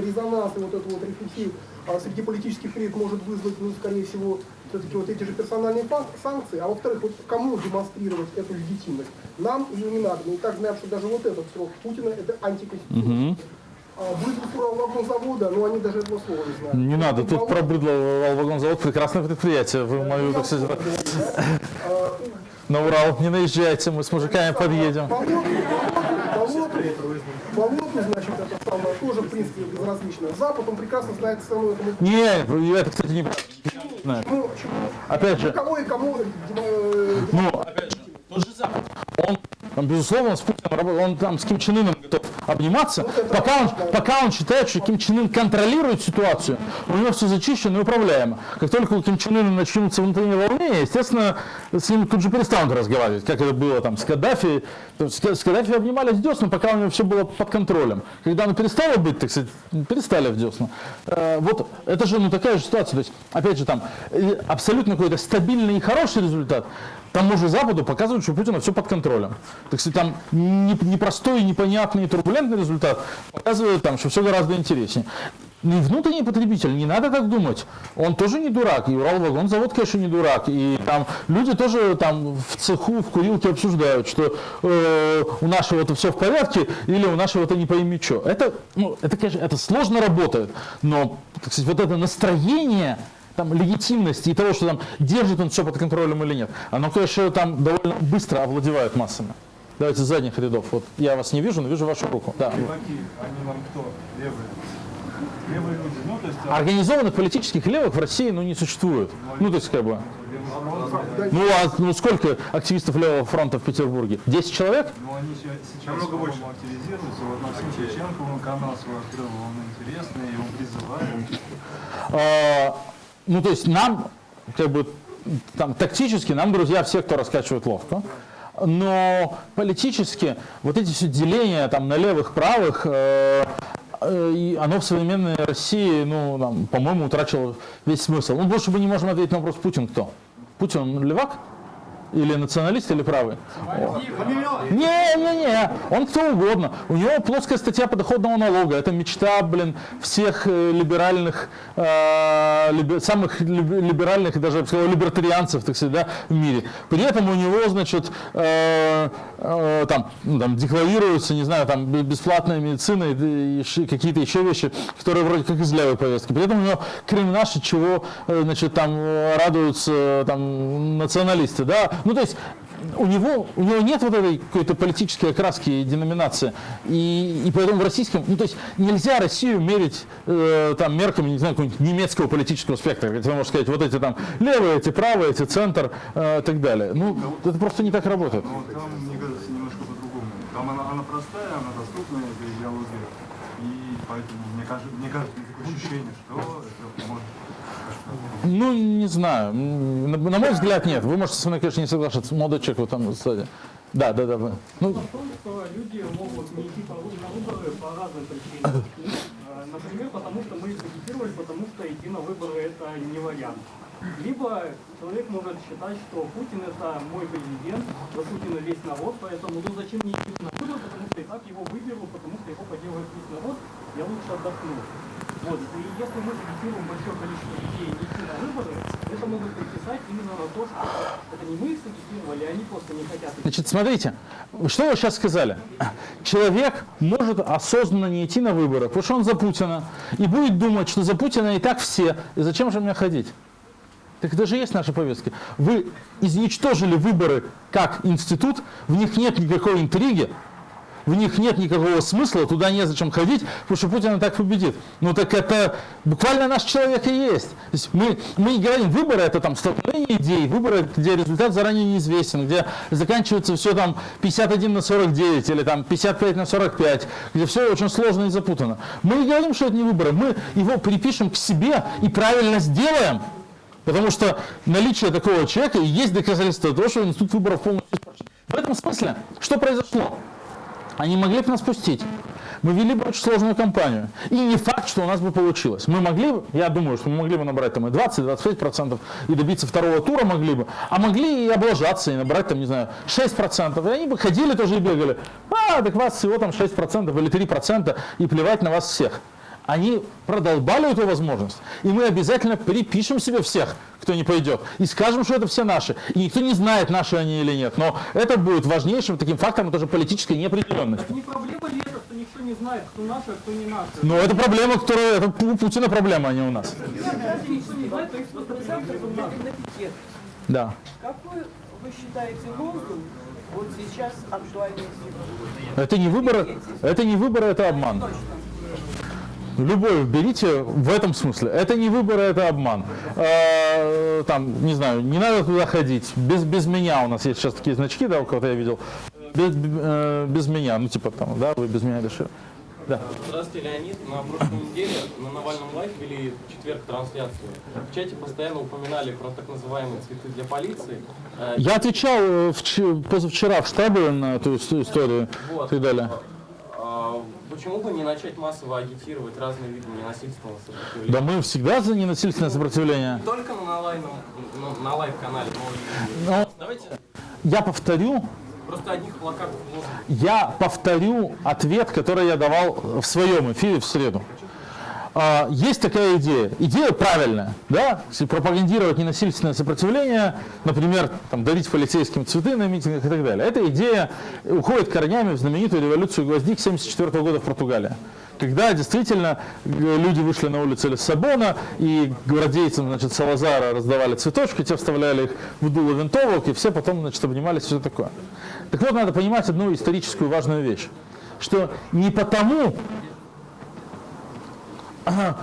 резонанс и вот эту вот рефлексию а, среди политических элит может вызвать, ну, скорее всего, все-таки вот эти же персональные санкции. А во-вторых, вот кому демонстрировать эту легитимность? Нам или не надо? Мы и так знаем, что даже вот этот срок Путина это антиконституционно. А Быдло вагонзавода, ну они даже этого слова не знают. Не надо, тут про быдло Волгонзавод прекрасное предприятие. Вы мою, так сказать, А, на Урал не наезжайте, мы с мужиками подъедем. Значит, это самое, тоже, в принципе, безразлично. Запад, он прекрасно знает этому. Не, это, кстати, не. Почему, почему? Опять же, Кого и кому, э, ну, опять же, тот же Запад, он, там, безусловно, с Путиным работает, он там с Ким Чен Ыном готов обниматься, пока он, пока он считает, что Ким Чен Ын контролирует ситуацию, у него все зачищено и управляемо. Как только у Ким Чен Ына начнутся внутренние волнения, естественно, с ним тут же перестанут разговаривать, как это было там с Каддафи. С Каддафи обнимались в десна, пока у него все было под контролем. Когда оно перестало быть, так сказать, перестали в десна. Э, Вот это же ну, такая же ситуация. То есть, опять же, там э, абсолютно какой-то стабильный и хороший результат. Тому же Западу показывают, что у Путина все под контролем. Так сказать, там не- непростой, непонятный турбулентный результат показывает, там, что все гораздо интереснее. Ну и внутренний потребитель, не надо так думать. Он тоже не дурак. И Уралвагонзавод, конечно, не дурак. И там люди тоже там в цеху, в курилке обсуждают, что э, у нашего это все в порядке или у нашего это не пойми что. Это, ну, это, конечно, это сложно работает. Но, так сказать, вот это настроение там, легитимности и того, что там держит он все под контролем или нет, оно, конечно, там довольно быстро овладевает массами. Давайте с задних рядов. Вот я вас не вижу, но вижу вашу руку. Да. Леваки, они нам кто? Левые. Левые люди. Ну, то есть, а, Организованных политических левых в России ну, не существует. Ну, то есть, как бы. Ну, а ну, сколько активистов левого фронта в Петербурге? 10 человек? ну, они сейчас Намного больше. активизируются. Вот Максим Шевченко, он канал свой открыл, он интересный, его призывают. А, ну, то есть нам, как бы, там, тактически, нам друзья все, кто раскачивает ловко. Но политически вот эти все деления там на левых, правых, э, э, оно в современной России, ну, по-моему, утратило весь смысл. Ну, больше мы не можем ответить на вопрос, Путин кто? Путин левак? Или националист, или правый? Не-не-не, он кто угодно. У него плоская статья подоходного налога. Это мечта, блин, всех э, либеральных, э, либе- самых либ- либеральных даже, я бы сказал, либертарианцев, так сказать, да, в мире. При этом у него, значит, э, э, там, ну, там декларируются, не знаю, там бесплатная медицина и, и какие-то еще вещи, которые вроде как из левой повестки. При этом у него кремнаш, чего, э, значит, там э, радуются там националисты, да. Ну, то есть у него, у него нет вот этой какой-то политической окраски и деноминации. И, и поэтому в российском, ну то есть нельзя Россию мерить э, там мерками, не знаю, какого-нибудь немецкого политического спектра. Хотя можно сказать, вот эти там левые, эти правые, эти центр э, и так далее. Ну, это просто не так работает. Но вот там, мне кажется, немножко по-другому. Там она, она простая, она доступная, эта идеология. И поэтому мне кажется, мне кажется, такое ощущение, что Ну, не знаю. На, на мой взгляд, нет. Вы можете со мной, конечно, не соглашаться. Молодой человек вот там сзади. Да, да, да. вы. Ну, в том, что люди могут не идти на выборы по разным причинам. Э, Например, потому что мы агитировали, потому что идти на выборы это не вариант. Либо человек может считать, что Путин это мой президент, за Путина весь народ, поэтому ну зачем мне идти на выборы, потому что и так его выберут, потому что его поддерживает весь народ, я лучше отдохну. Вот. И если мы агитируем большое количество людей идти на выборы, это могут приписать именно на то, что это не мы их сагитировали, а они просто не хотят идти. Значит, смотрите, что вы сейчас сказали? Человек может осознанно не идти на выборы, потому что он за Путина, и будет думать, что за Путина и так все, и зачем же мне ходить? Так это же есть наша повестка. Вы изничтожили выборы как институт, в них нет никакой интриги, в них нет никакого смысла, туда незачем ходить, потому что Путин и так победит. Ну так это буквально наш человек и есть. То есть мы, мы не говорим, выборы это там столкновение идей, выборы, где результат заранее неизвестен, где заканчивается все там 51 на 49 или там 55 на 45, где все очень сложно и запутано. Мы не говорим, что это не выборы, мы его припишем к себе и правильно сделаем, Потому что наличие такого человека и есть доказательство того, что институт выборов полностью. В этом смысле, что произошло? Они могли бы нас пустить. Мы вели бы очень сложную кампанию. И не факт, что у нас бы получилось. Мы могли бы, я думаю, что мы могли бы набрать там и 20-25% и добиться второго тура могли бы, а могли и облажаться, и набрать там, не знаю, 6%. И они бы ходили тоже и бегали. А, так вас всего там 6% или 3% и плевать на вас всех. Они продолбали эту возможность, и мы обязательно припишем себе всех, кто не пойдет, и скажем, что это все наши. И никто не знает, наши они или нет. Но это будет важнейшим таким фактором тоже политической неопределенности. Не проблема ли это, что никто не знает, кто наши, а кто не наши? Но это проблема, которая это у Путина проблема, а не у нас. Да. Какой вы считаете лозунг вот сейчас актуальный сегодня? Это не выборы, это не выборы, это обман. Любой берите в этом смысле. Это не выборы, это обман. Э, Там, не знаю, не надо туда ходить. Без, без меня у нас есть сейчас такие значки, да, у кого-то я видел. Без, э, без меня, ну типа там, да, вы без меня решили. Да. Здравствуйте, Леонид. На прошлой неделе на Навальном Live вели в четверг трансляцию. В чате постоянно упоминали про так называемые цветы для полиции. Э, Я отвечал э, вч- позавчера в штабе на эту ис- историю и Вот. так далее. Почему бы не начать массово агитировать разные виды ненасильственного сопротивления? Да мы всегда за ненасильственное сопротивление. Не только на, на, на live-канале, но и... Но Давайте я повторю, просто одних плакатов я повторю ответ, который я давал в своем эфире в среду. А, есть такая идея. Идея правильная, да? Пропагандировать ненасильственное сопротивление, например, там, дарить полицейским цветы на митингах и так далее. Эта идея уходит корнями в знаменитую революцию гвоздик 1974 года в Португалии. Когда действительно э, люди вышли на улицы Лиссабона и гвардейцам значит, Салазара раздавали цветочки, те вставляли их в дуло винтовок, и все потом значит, обнимались все такое. Так вот, надо понимать одну историческую важную вещь, что не потому, Ага,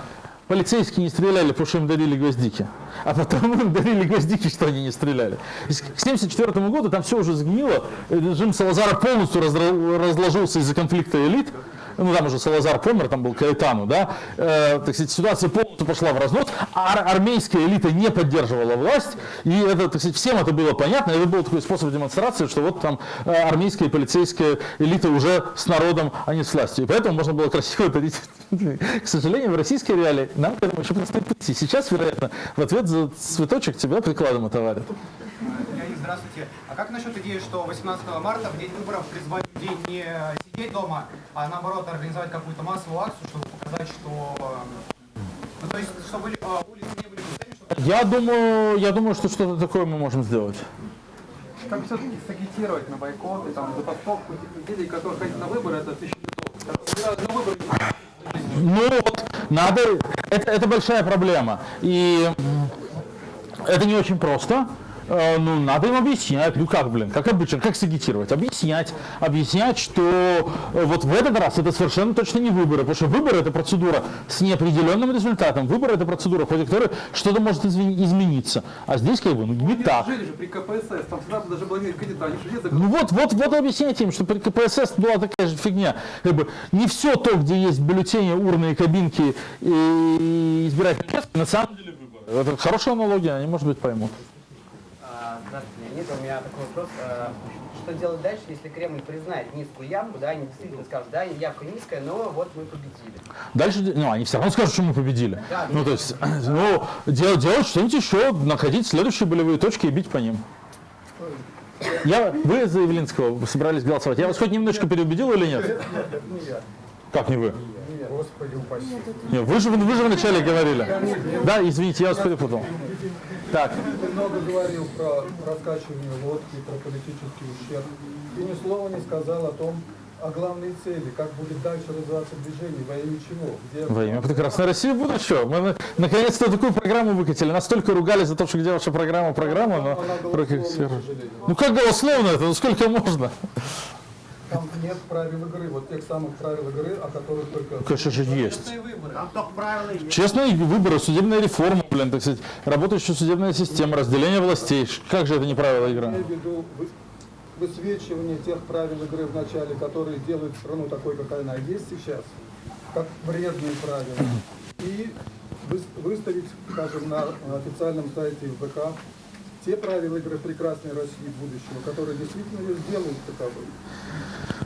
полицейские не стреляли, потому что им дарили гвоздики. А потому им дарили гвоздики, что они не стреляли. К 1974 году там все уже сгнило. Режим Салазара полностью разложился из-за конфликта элит. Ну, там уже Салазар помер, там был Каэтану, да. Э, так сказать, ситуация полностью пошла в разнос. А ар- армейская элита не поддерживала власть. И это, так сказать, всем это было понятно. Это был такой способ демонстрации, что вот там э, армейская и полицейская элита уже с народом, а не с властью. И поэтому можно было красиво дарить. К сожалению, в российской реалии нам к этому еще предстоит прийти. Сейчас, вероятно, в ответ за цветочек тебя прикладом отоварят. Здравствуйте. А как насчет идеи, что 18 марта, в день выборов, призвать людей не сидеть дома, а наоборот организовать какую-то массовую акцию, чтобы показать, что... Ну, то есть, чтобы э, улицы не были пустыми, чтобы... Я думаю, я думаю, что что-то такое мы можем сделать. Как все-таки сагитировать на бойкот и там забастовку людей, которые ходят на выборы, это тысяча. На выборы Ну вот, надо, это, это большая проблема. И это не очень просто. Э, Ну, надо им объяснять, ну как, блин, как обычно, как сагитировать? Объяснять, объяснять, что э, вот в этот раз это совершенно точно не выборы, потому что выборы это процедура с неопределенным результатом, выборы это процедура, в ходе которой что-то может измениться. А здесь как бы ну, не так. жили же при КПСС, там всегда даже была кандидат, они же Ну вот, вот, вот объясняйте им, что при КПСС была такая же фигня. Как бы не все то, где есть бюллетени, урны и кабинки и избирательные на самом деле выборы. Это хорошая аналогия, они, может быть, поймут. Леонид. У меня такой вопрос. А, Что делать дальше, если Кремль признает низкую явку, да, они действительно скажут, да, явка низкая, но вот мы победили. Дальше, ну, они все равно скажут, что мы победили. Да, ну, то есть, ну, делать, делать что-нибудь еще, находить следующие болевые точки и бить по ним. Я, вы за Явлинского собрались голосовать. Я вас хоть немножко переубедил или нет? Как не вы? Господи упаси. Не, вы, же, вы же вначале говорили. Да, извините, я вас перепутал. Так, Ты много говорил про раскачивание лодки, про политический ущерб. И ни слова не сказал о том, о главной цели, как будет дальше развиваться движение, во имя чего. Где... во имя прекрасной России будущего. Мы на- наконец-то такую программу выкатили. Настолько ругали за то, что где ваша программа, программа, но... как сферу. Ну как голословно это? Ну сколько можно? Там нет правил игры, вот тех самых правил игры, о которых только... Конечно же есть. Там только правила есть. Честные выборы, судебная реформа, блин, так сказать, работающая судебная система, разделение властей. Как же это не правила игры? Я имею в виду вы- высвечивание тех правил игры в начале, которые делают страну такой, какая она есть сейчас, как вредные правила. И выс- выставить, скажем, на официальном сайте ВК те правила игры прекрасной России будущего, которые действительно ее сделают таковой.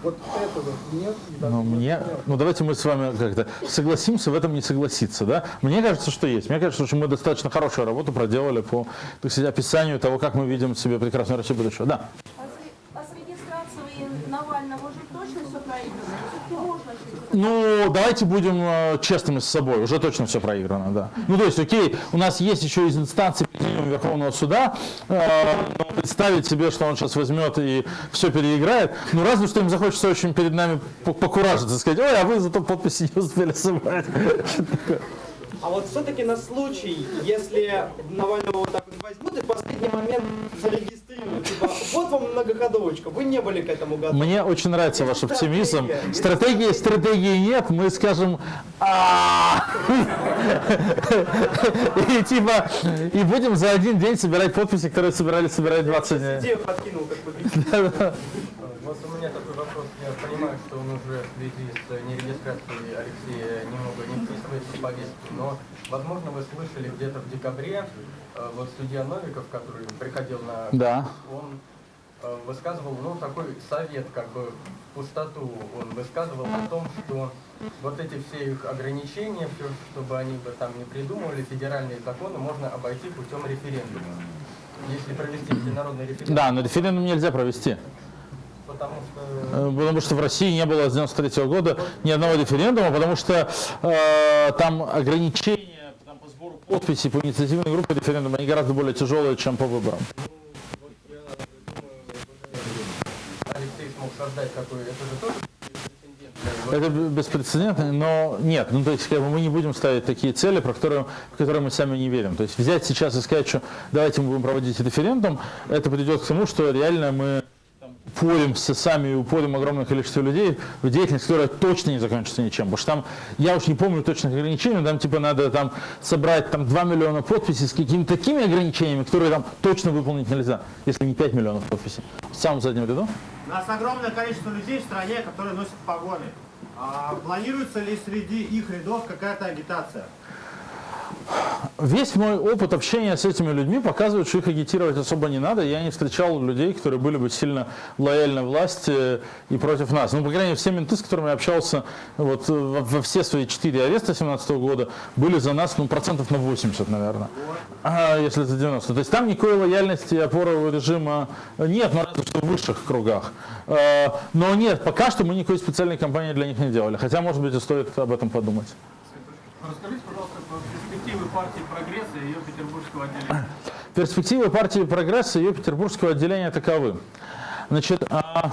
Вот этого нет. Ну, мне, ну давайте мы с вами как-то согласимся в этом не согласиться, да? Мне кажется, что есть. Мне кажется, что мы достаточно хорошую работу проделали по, так сказать, описанию того, как мы видим себе прекрасную Россию будущего. Да. А с, а с регистрацией Навального уже точно все проиграно? Все-таки можно что-то Ну, давайте будем э, честными с собой. Уже точно все проиграно, да. Ну, то есть, окей, у нас есть еще из инстанции Верховного Суда. э, представить себе, что он сейчас возьмет и все переиграет. Ну, разве что им захочется очень перед нами по- покуражиться сказать, ой, а вы зато подписи не успели собрать. А вот все-таки на случай, если Навального вот так возьмут и в последний момент зарегистрируют, типа, вот вам многоходовочка, вы не были к этому готовы. Мне очень нравится ваш оптимизм. Стратегии, стратегии нет, мы скажем «А». и типа и будем за один день собирать подписи, которые собирались собирать 20 дней. Идею подкинул, как бы. Да-да. Вот у меня такой вопрос. Я понимаю, что он уже в связи с нерегистрацией Алексея немного не вписывается в повестку, но, возможно, вы слышали где-то в декабре, э, вот судья Новиков, который приходил на... Да. Он э, высказывал, ну, такой совет, как бы, пустоту. Он высказывал о том, что вот эти все их ограничения, все, чтобы они бы там не придумывали, федеральные законы можно обойти путем референдума. Если провести всенародный референдум, Да, но референдум нельзя провести. потому что... Э, Потому что в России не было с 93 года ни одного референдума, потому что э, там ограничения там, по инициативной группе референдума они гораздо более тяжелые, чем по выборам. Это беспрецедентно, но нет, ну то есть как бы мы не будем ставить такие цели, про которые, в которые мы сами не верим. То есть взять сейчас и сказать, что давайте мы будем проводить референдум, это придет к тому, что реально мы там, упоримся сами упорим огромное количество людей в деятельность, которая точно не закончится ничем. Потому что там, я уж не помню точных ограничений, но там типа надо там собрать там 2 миллиона подписей с какими-то такими ограничениями, которые там точно выполнить нельзя, если не 5 миллионов подписей. В самом заднем ряду. У нас огромное количество людей в стране, которые носят погоны. А планируется ли среди их рядов какая-то агитация? Весь мой опыт общения с этими людьми показывает, что их агитировать особо не надо. Я не встречал людей, которые были бы сильно лояльны власти и против нас. Ну, по крайней мере, все менты, с которыми я общался вот, во, все свои четыре ареста 17 года, были за нас ну, процентов на 80, наверное. А, если это 90. То есть там никакой лояльности и опоры режима нет, ну, разве что в высших кругах. Э, Но нет, пока что мы никакой специальной кампании для них не делали. Хотя, может быть, и стоит об этом подумать. Расскажите, пожалуйста, партии «Прогресс» и ее петербургского отделения. Перспективы партии «Прогресс» и ее петербургского отделения таковы. Значит, а,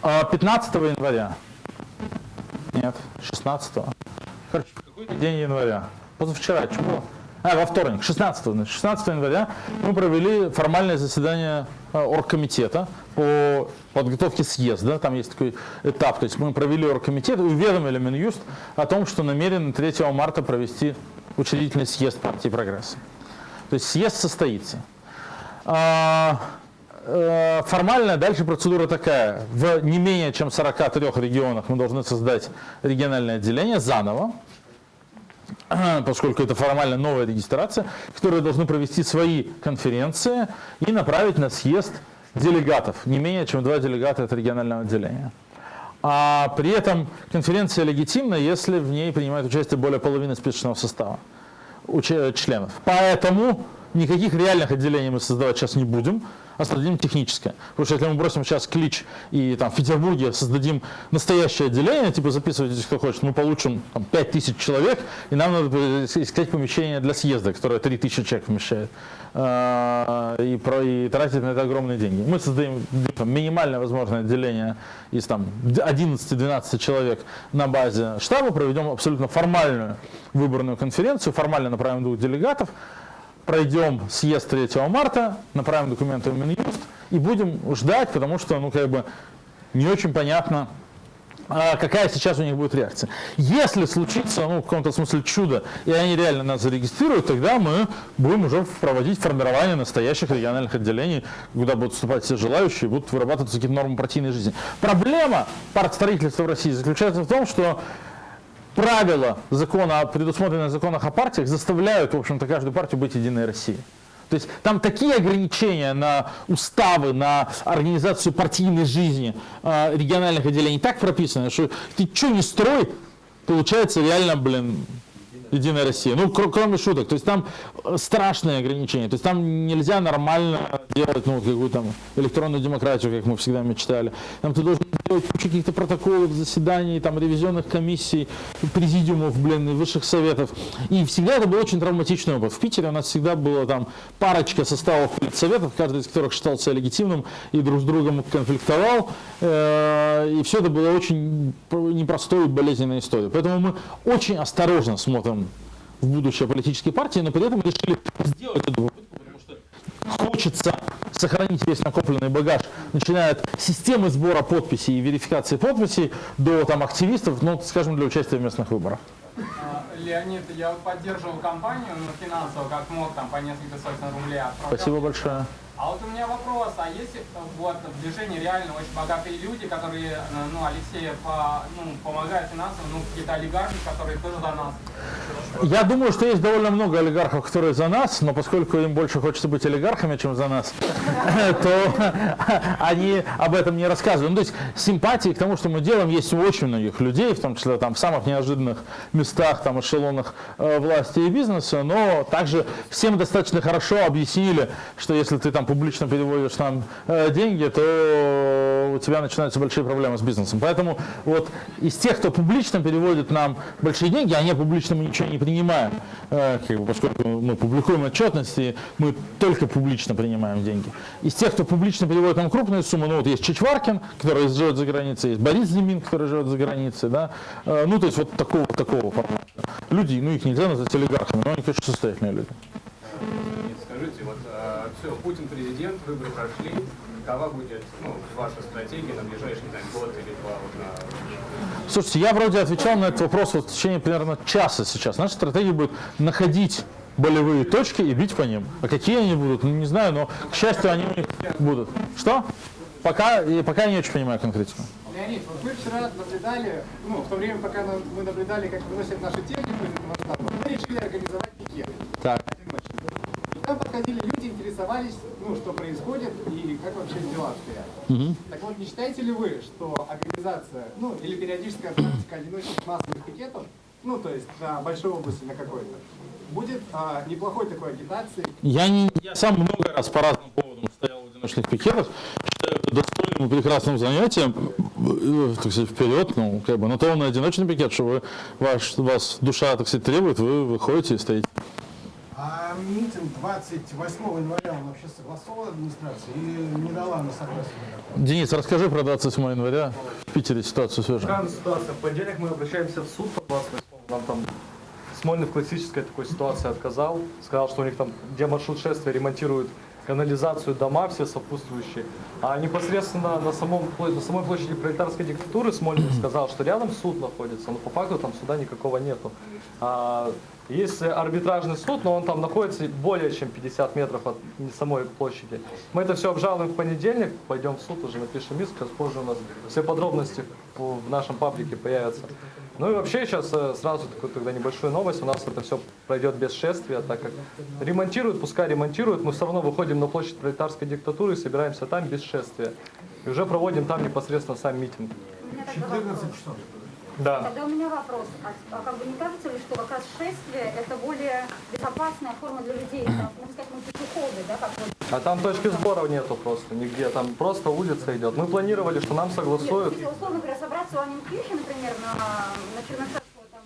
а, 15 января, нет, 16 короче, день января, позавчера, было? А, во вторник, 16, значит, 16 января мы провели формальное заседание а, оргкомитета по подготовке съезда, там есть такой этап, то есть мы провели оргкомитет и уведомили Минюст о том, что намерены 3 марта провести учредительный съезд партии «Прогресс». То есть съезд состоится. А, э, Формально дальше процедура такая. В не менее чем 43 регионах мы должны создать региональное отделение заново, поскольку это формально новая регистрация, которые должны провести свои конференции и направить на съезд делегатов, не менее чем два делегата от регионального отделения. А при этом конференция легитимна, если в ней принимает участие более половины списочного состава членов. Поэтому никаких реальных отделений мы создавать сейчас не будем, а создадим техническое. Потому что если мы бросим сейчас клич и там, в Петербурге создадим настоящее отделение, типа записывайтесь, кто хочет, мы получим там, 5000 человек, и нам надо искать помещение для съезда, которое 3000 человек вмещает. А, И, про, и тратить на это огромные деньги. Мы создаем там, минимальное возможное отделение из там, 11-12 человек на базе штаба, проведем абсолютно формальную выборную конференцию, формально направим двух делегатов, пройдем съезд 3 марта, направим документы в Минюст и будем ждать, потому что, ну, как бы, не очень понятно, а, какая сейчас у них будет реакция. Если случится, ну, в каком-то смысле чудо, и они реально нас зарегистрируют, тогда мы будем уже проводить формирование настоящих региональных отделений, куда будут вступать все желающие, будут вырабатываться какие-то нормы партийной жизни. Проблема партстроительства в России заключается в том, что правила закона, предусмотренные в законах о партиях, заставляют, в общем-то, каждую партию быть единой Россией. То есть там такие ограничения на уставы, на организацию партийной жизни э, региональных отделений так прописаны, что ты что не строй, получается реально, блин, Единая Россия. Ну, кр- кроме шуток. То есть там э, страшные ограничения. То есть там нельзя нормально делать ну, какую там электронную демократию, как мы всегда мечтали. Там ты должен делать кучу каких-то протоколов, заседаний, там, ревизионных комиссий, президиумов, блин, и высших советов. И всегда это был очень травматичный опыт. В Питере у нас всегда было там парочка составов советов, каждый из которых считался легитимным и друг с другом конфликтовал. Э, И все это было очень непростой и болезненной историей. Поэтому мы очень осторожно смотрим в будущее политической партии, но при этом решили сделать эту попытку, потому что хочется сохранить весь накопленный багаж, начиная от системы сбора подписей и верификации подписей до там, активистов, ну, скажем, для участия в местных выборах. А, Леонид, я поддерживал компанию ну, финансово, как мог, там по несколько сотен рублей. отправлял. Спасибо большое. А вот у меня вопрос, а если э, вот в движении реально очень богатые люди, которые, э, ну, Алексея по, ну, помогают финансово, ну, какие-то олигархи, которые тоже за нас. Я думаю, что есть довольно много олигархов, которые за нас, но поскольку им больше хочется быть олигархами, чем за нас, то они об этом не рассказывают. Ну, то есть симпатии к тому, что мы делаем, есть у очень многих людей, в том числе там, в самых неожиданных местах, там, эшелонах э, власти и бизнеса, но также всем достаточно хорошо объяснили, что если ты там там публично переводишь нам э, деньги, то у тебя начинаются большие проблемы с бизнесом. Поэтому вот из тех, кто публично переводит нам большие деньги, а не публично мы ничего не принимаем, э, как поскольку мы публикуем отчетности, мы только публично принимаем деньги. Из тех, кто публично переводит нам крупные суммы, ну вот есть Чичваркин, который живет за границей, есть Борис Зимин, который живет за границей, да, Э, ну то есть вот такого, такого формата. Люди, ну их нельзя назвать олигархами, но они, конечно, состоятельные люди. Скажите, вот все, Путин президент, выборы прошли. Какова будет ну, ваша стратегия на ближайший знаю, год или два? Вот, на... Слушайте, я вроде отвечал на этот вопрос вот в течение примерно часа сейчас. Наша стратегия будет находить болевые точки и бить по ним. А какие они будут, ну, не знаю, но, к счастью, они будут. Что? Пока, и пока я не очень понимаю конкретику. Леонид, вот мы вчера наблюдали, ну, в то время, пока мы наблюдали, как выносят нашу технику из этого штаба, мы решили организовать пикет. Так. И там подходили люди, интересовались, ну, что происходит и как вообще дела обстоят. Мгм. Так вот, не считаете ли вы, что организация, ну, или периодическая практика одиночных массовых пикетов, ну, то есть на большой области, на какой-то, будет а, неплохой такой агитацией? Я, не, я сам много раз по разным поводам стоял в одиночных пикетах, считаю это достойным и прекрасным занятием, э, так сказать, вперед, ну, как бы, на то он и одиночный пикет, что вы, ваш, вас душа, так сказать, требует, вы выходите и стоите. А митинг 28 января он вообще согласован администрацией или не дала на согласие? Денис, расскажи про 27 января в Питере ситуацию свежую. Странная ситуация. В понедельник мы обращаемся в суд по 28 Нам там Смольный в классической такой ситуации отказал. Сказал, что у них там, где маршрут шествия, ремонтируют канализацию, дома все сопутствующие. А непосредственно на, самом, на самой площади пролетарской диктатуры Смольный сказал, что рядом суд находится, но по факту там суда никакого нету. А, есть арбитражный суд, но он там находится более чем 50 метров от самой площади. Мы это все обжалуем в понедельник, пойдем в суд, уже напишем иск, сейчас позже у нас все подробности в нашем паблике появятся. Ну и вообще сейчас э, сразу такую тогда небольшую новость. У нас это все пройдет без шествия, так как ремонтируют, пускай ремонтируют, мы все равно выходим на площадь пролетарской диктатуры и собираемся там без шествия. И уже проводим там непосредственно сам митинг. 14 часов. Да. Тогда у меня вопрос. А, а как бы не кажется ли, что как раз шествие это более безопасная форма для людей? Там, можно сказать, мы пешеходы, да, как вот. А там точки сбора нету просто нигде, там просто улица идет. Мы планировали, что нам согласуют. Нет, если, условно говоря, собраться у Анненкирхе, например, на, на Чернышевского, там,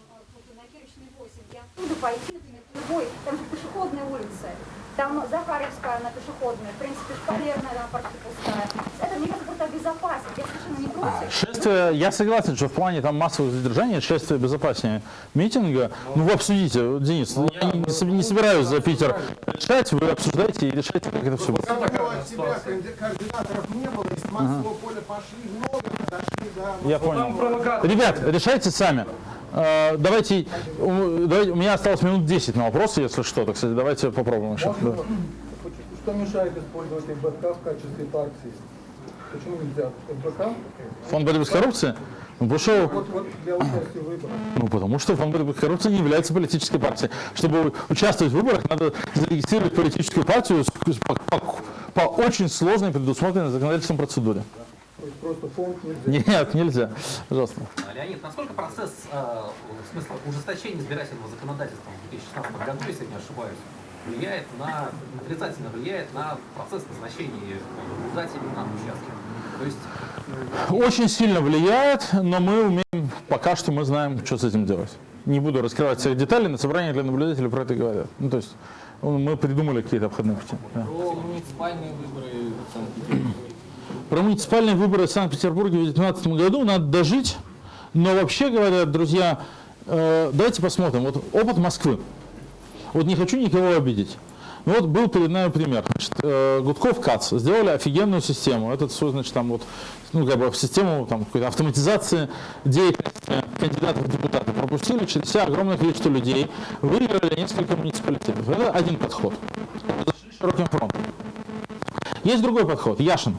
на Кирочной 8, и оттуда пойти, например, в любой, там же пешеходные улицы, там Захаревская, она пешеходная, в принципе, Шпалерная, она почти пустая. Это, мне кажется, просто безопаснее. Я совершенно не против. Шествие, я согласен, что в плане там массовых задержаний шествие безопаснее митинга. Ну вы обсудите, Денис, я не, не соб- не собираюсь за Питер решать, вы обсуждайте и решайте, как это все будет. От себя коорди- координаторов не было, из массового поля пошли много, дошли до... Я понял. Ребят, решайте сами. Э, Давайте, у давайте- у меня осталось минут 10 на вопросы, если что, так сказать, давайте попробуем еще. Да. Что мешает использовать ФБК в качестве партии? Почему нельзя? ФБК? Фонд борьбы с коррупцией? Ну, потому что, Вот, вот ну, потому что фонд борьбы с коррупцией не является политической партией. Чтобы участвовать в выборах, надо зарегистрировать политическую партию по, по- по очень сложной предусмотренной законодательством процедуре. Есть просто фонд нельзя. Нет, нельзя. Пожалуйста. А, Леонид, насколько процесс э, в смысле ужесточения избирательного законодательства в 2016 году, если я не ошибаюсь, влияет на, отрицательно влияет на процесс назначения наблюдателей на участке? То есть Очень сильно влияет, но мы умеем, пока что мы знаем, что с этим делать. Не буду раскрывать всех деталей, на собрании для наблюдателей про это говорят. Ну, то есть мы придумали какие-то обходные пути. да. Про муниципальные выборы. Про муниципальные выборы в Санкт-Петербурге в 2019 году надо дожить, но вообще говоря, друзья, э, давайте посмотрим. Вот опыт Москвы. Вот не хочу никого обидеть. Ну вот был перед нами пример. Значит, э, Гудков КАЦ сделали офигенную систему. Этот свой, значит, там вот, ну, как бы в систему там, автоматизации деятельности кандидатов в депутаты. Пропустили через себя огромное количество людей, выиграли несколько муниципалитетов. Это один подход. Зашли широким фронтом. Есть другой подход. Яшин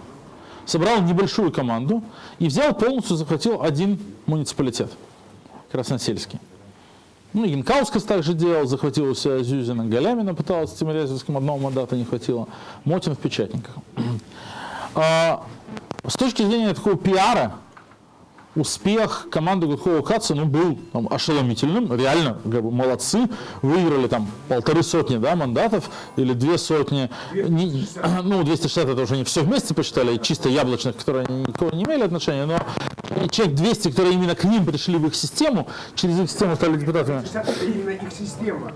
собрал небольшую команду и взял полностью захватил один муниципалитет. Красносельский. Ну, Янкаускас также делал, захватил у себя Зюзина, Галямина пыталась Тимирязевским, одного мандата не хватило, Мотин в печатниках. А, с точки зрения такого пиара, успех команды Гудкова Каца ну, был там, ошеломительным, реально как бы, молодцы, выиграли там полторы сотни да, мандатов или две сотни, Не- ну 260 это уже не все вместе посчитали, чисто яблочных, которые они никакого не имели отношения, но человек 200, которые именно к ним пришли в их систему, через их систему стали депутатами. 60 это именно их система.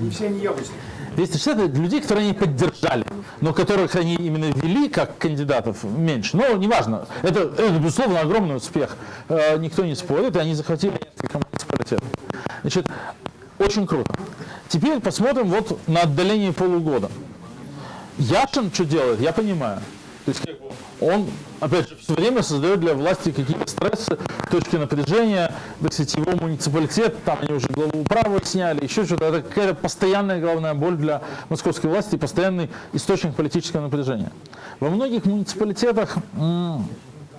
Не все они яблочные. 260 это людей, которые они поддержали, но которых они именно вели как кандидатов меньше. Но неважно, это, это безусловно огромный успех. Э, никто не спорит, и они захватили несколько муниципалитетов. Значит, очень круто. Теперь посмотрим вот на отдаление полугода. Яшин что делает, я понимаю. То есть он, опять же, все время создает для власти какие-то стрессы, точки напряжения, так сказать, его муниципалитет, там они уже главу управы сняли, еще что-то. Это какая-то постоянная головная боль для московской власти, постоянный источник политического напряжения. Во многих муниципалитетах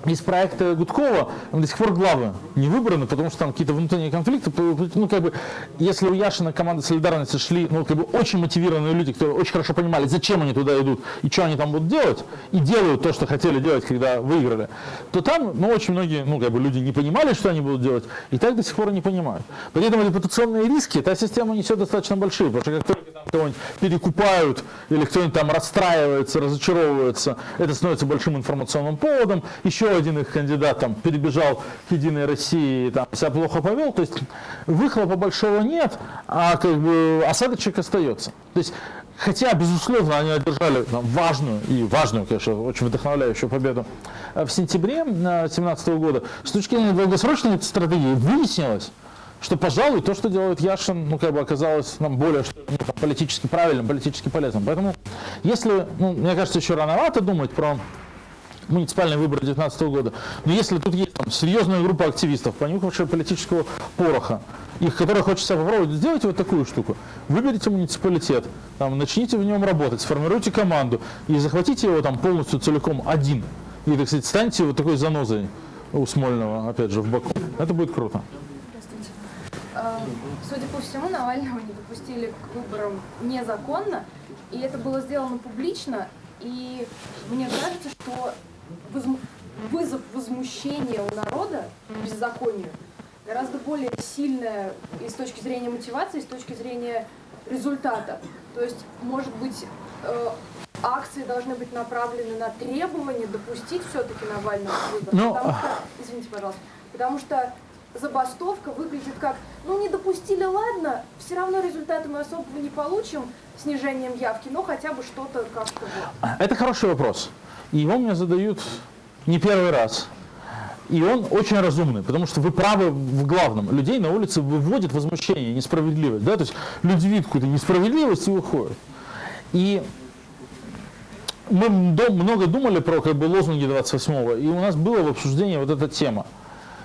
из проекта Гудкова до сих пор главы не выбраны, потому что там какие-то внутренние конфликты. Ну, как бы, если у Яшина команды солидарности шли, ну, как бы, очень мотивированные люди, которые очень хорошо понимали, зачем они туда идут и что они там будут делать, и делают то, что хотели делать, когда выиграли, то там, ну, очень многие, ну, как бы, люди не понимали, что они будут делать, и так до сих пор не понимают. Поэтому репутационные риски эта система несет достаточно большие, потому что как только там кого-нибудь перекупают, или кто-нибудь там расстраивается, разочаровывается, это становится большим информационным поводом, еще один их кандидат там перебежал к Единой России, там себя плохо повел, то есть выхлопа большого нет, а как бы осадочек остается. То есть Хотя, безусловно, они одержали там, важную и важную, конечно, очень вдохновляющую победу э, в сентябре 2017 года. С точки зрения долгосрочной стратегии выяснилось, что, пожалуй, то, что делает Яшин, ну, как бы оказалось нам более ну, там, политически правильным, политически полезным. Поэтому, если, ну, мне кажется, еще рановато думать про муниципальные выборы 2019 года. Но если тут есть там, серьезная группа активистов, понюхавшая политического пороха, их, которые хочется попробовать, сделайте вот такую штуку. Выберите муниципалитет, там, начните в нем работать, сформируйте команду и захватите его там полностью целиком один. И, так сказать, станьте вот такой занозой у Смольного, опять же, в боку. Это будет круто. Э, Судя по всему, Навального не допустили к выборам незаконно, и это было сделано публично, и мне кажется, что вызов возмущения у народа беззаконию гораздо более сильная и с точки зрения мотивации, и с точки зрения результата. То есть, может быть, э, акции должны быть направлены на требование допустить все-таки Навального в выборы. Ну, Потому что, извините, пожалуйста, потому что забастовка выглядит как, ну не допустили, ладно, все равно результаты мы особого не получим снижением явки, но хотя бы что-то как-то. Это хороший вопрос. Его мне задают не первый раз. И он очень разумный, потому что вы правы в главном. Людей на улице выводит возмущение, несправедливость. Да? То есть люди видят какую-то несправедливость и выходят. И мы много думали про как бы, лозунги 28-го, и у нас было в обсуждении вот эта тема.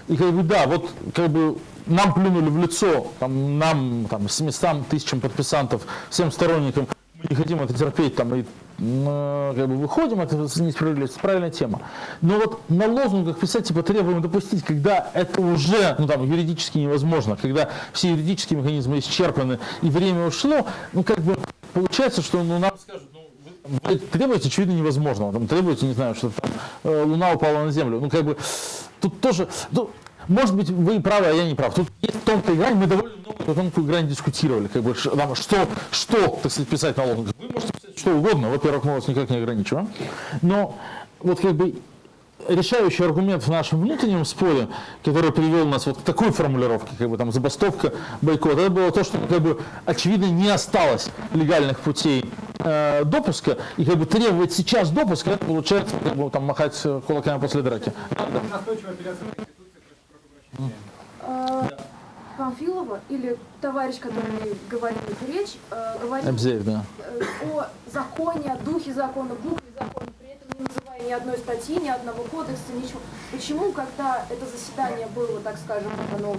И как бы да, вот как бы нам плюнули в лицо, там, нам, там, 700 тысячам подписантов, всем сторонникам, мы не хотим это терпеть, там, и ну, как бы выходим, это несправедливость, правильная тема. Но вот на лозунгах писать, типа, требуем допустить, когда это уже, ну, там, юридически невозможно, когда все юридические механизмы исчерпаны и время ушло, ну, как бы, получается, что, ну, нам скажут, ну, вы требуете, очевидно, невозможного. Там требуете, не знаю, что там э, Луна упала на Землю. Ну, как бы, тут тоже, ну, может быть, вы и правы, а я не прав. Тут есть тонкая грань, мы довольно много эту тонкую грань дискутировали. Как бы, что, что, так сказать, писать на лозунгах. Вы можете писать что угодно, во-первых, мы вас никак не ограничиваем. Но вот как бы решающий аргумент в нашем внутреннем споре, который привел нас вот к такой формулировке, как бы там забастовка, бойкот, это было то, что как бы очевидно не осталось легальных путей э, допуска, и как бы требовать сейчас допуска, это получается как бы там махать э, кулаками после драки. Прощения. Э, Памфилова или товарищ, который говорил эту речь, э, говорил Абзеев, да. о законе, о духе закона, букве закона, при этом не называя ни одной статьи, ни одного кодекса, ничего. Почему, когда это заседание было, так скажем, оно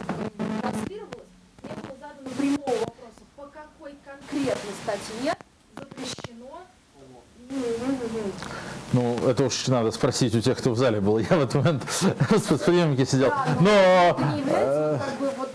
транслировалось, не было задано прямого вопроса, по какой конкретной статье. Ну, это уж надо спросить у тех, кто в зале был. Я в этот момент с восприемники сидел. Да, Но это не является, как бы, вот,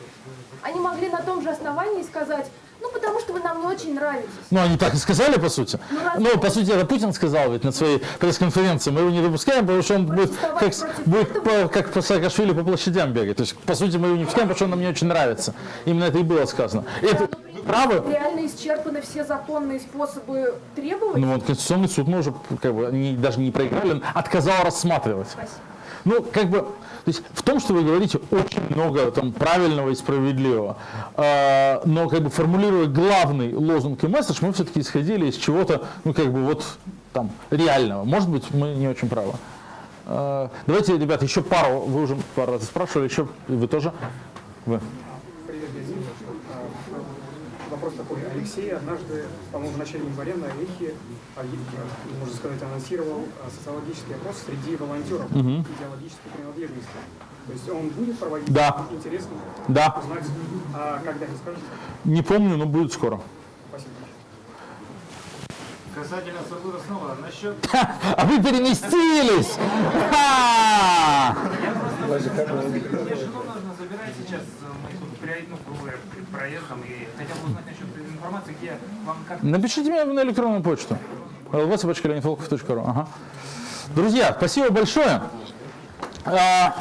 они могли на том же основании сказать, ну, потому что вы нам не очень нравитесь. Ну, они так и сказали, по сути. Ну, Ну, по сути, это Путин сказал ведь на своей пресс-конференции. Мы его не допускаем, потому что он будет как, будет по, как по Саакашвили по площадям бегать. То есть, по сути, мы его не пускаем, потому что он нам не очень нравится. Именно это и было сказано. И это, вы правы? Реально исчерпаны все законные способы требовать. Ну, вот Конституционный суд мы уже как бы не- даже не проиграли, он отказал рассматривать. Ну, как бы, то есть в том, что вы говорите, очень много там правильного и справедливого. А, но как бы формулируя главный лозунг и месседж, мы все-таки исходили из чего-то, ну, как бы вот там реального. Может быть, мы не очень правы. А, давайте, ребята, еще пару, вы уже пару раз спрашивали, еще вы тоже? Вы. А, Вопрос такой. Алексей однажды, по-моему, в начале января на Эхе, а, и, можно сказать, анонсировал а, социологический опрос среди волонтеров Мгм. идеологической принадлежности. То есть он будет проводить? Да. Интересно Да. узнать, а когда не скажете? Не помню, но будет скоро. Спасибо. Касательно Сургута снова, насчет... А вы переместились! Ха! Мне жену нужно забирать сейчас, э, мы тут говоря, перед проездом, и хотел бы узнать насчет информации, где вам как... Напишите мне на электронную почту. lvsobachka.leonidvolkov.ru. Ага. Друзья, спасибо большое. А,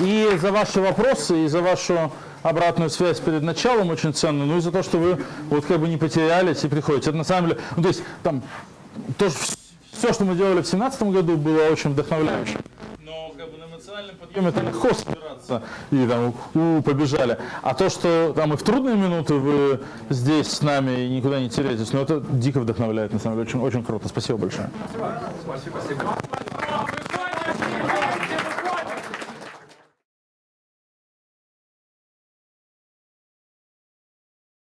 И за ваши вопросы, и за вашу обратную связь перед началом очень ценно, ну и за то, что вы вот как бы не потерялись и приходите. Это на самом деле, ну то есть там тоже все, что мы делали в 2017 году, было очень вдохновляюще. Но как бы на эмоциональном подъеме это легко собираться и там у, побежали. А то, что там и в трудные минуты вы здесь с нами и никуда не теряетесь, ну это дико вдохновляет, на самом деле, очень, очень круто. Спасибо большое. Спасибо. Спасибо.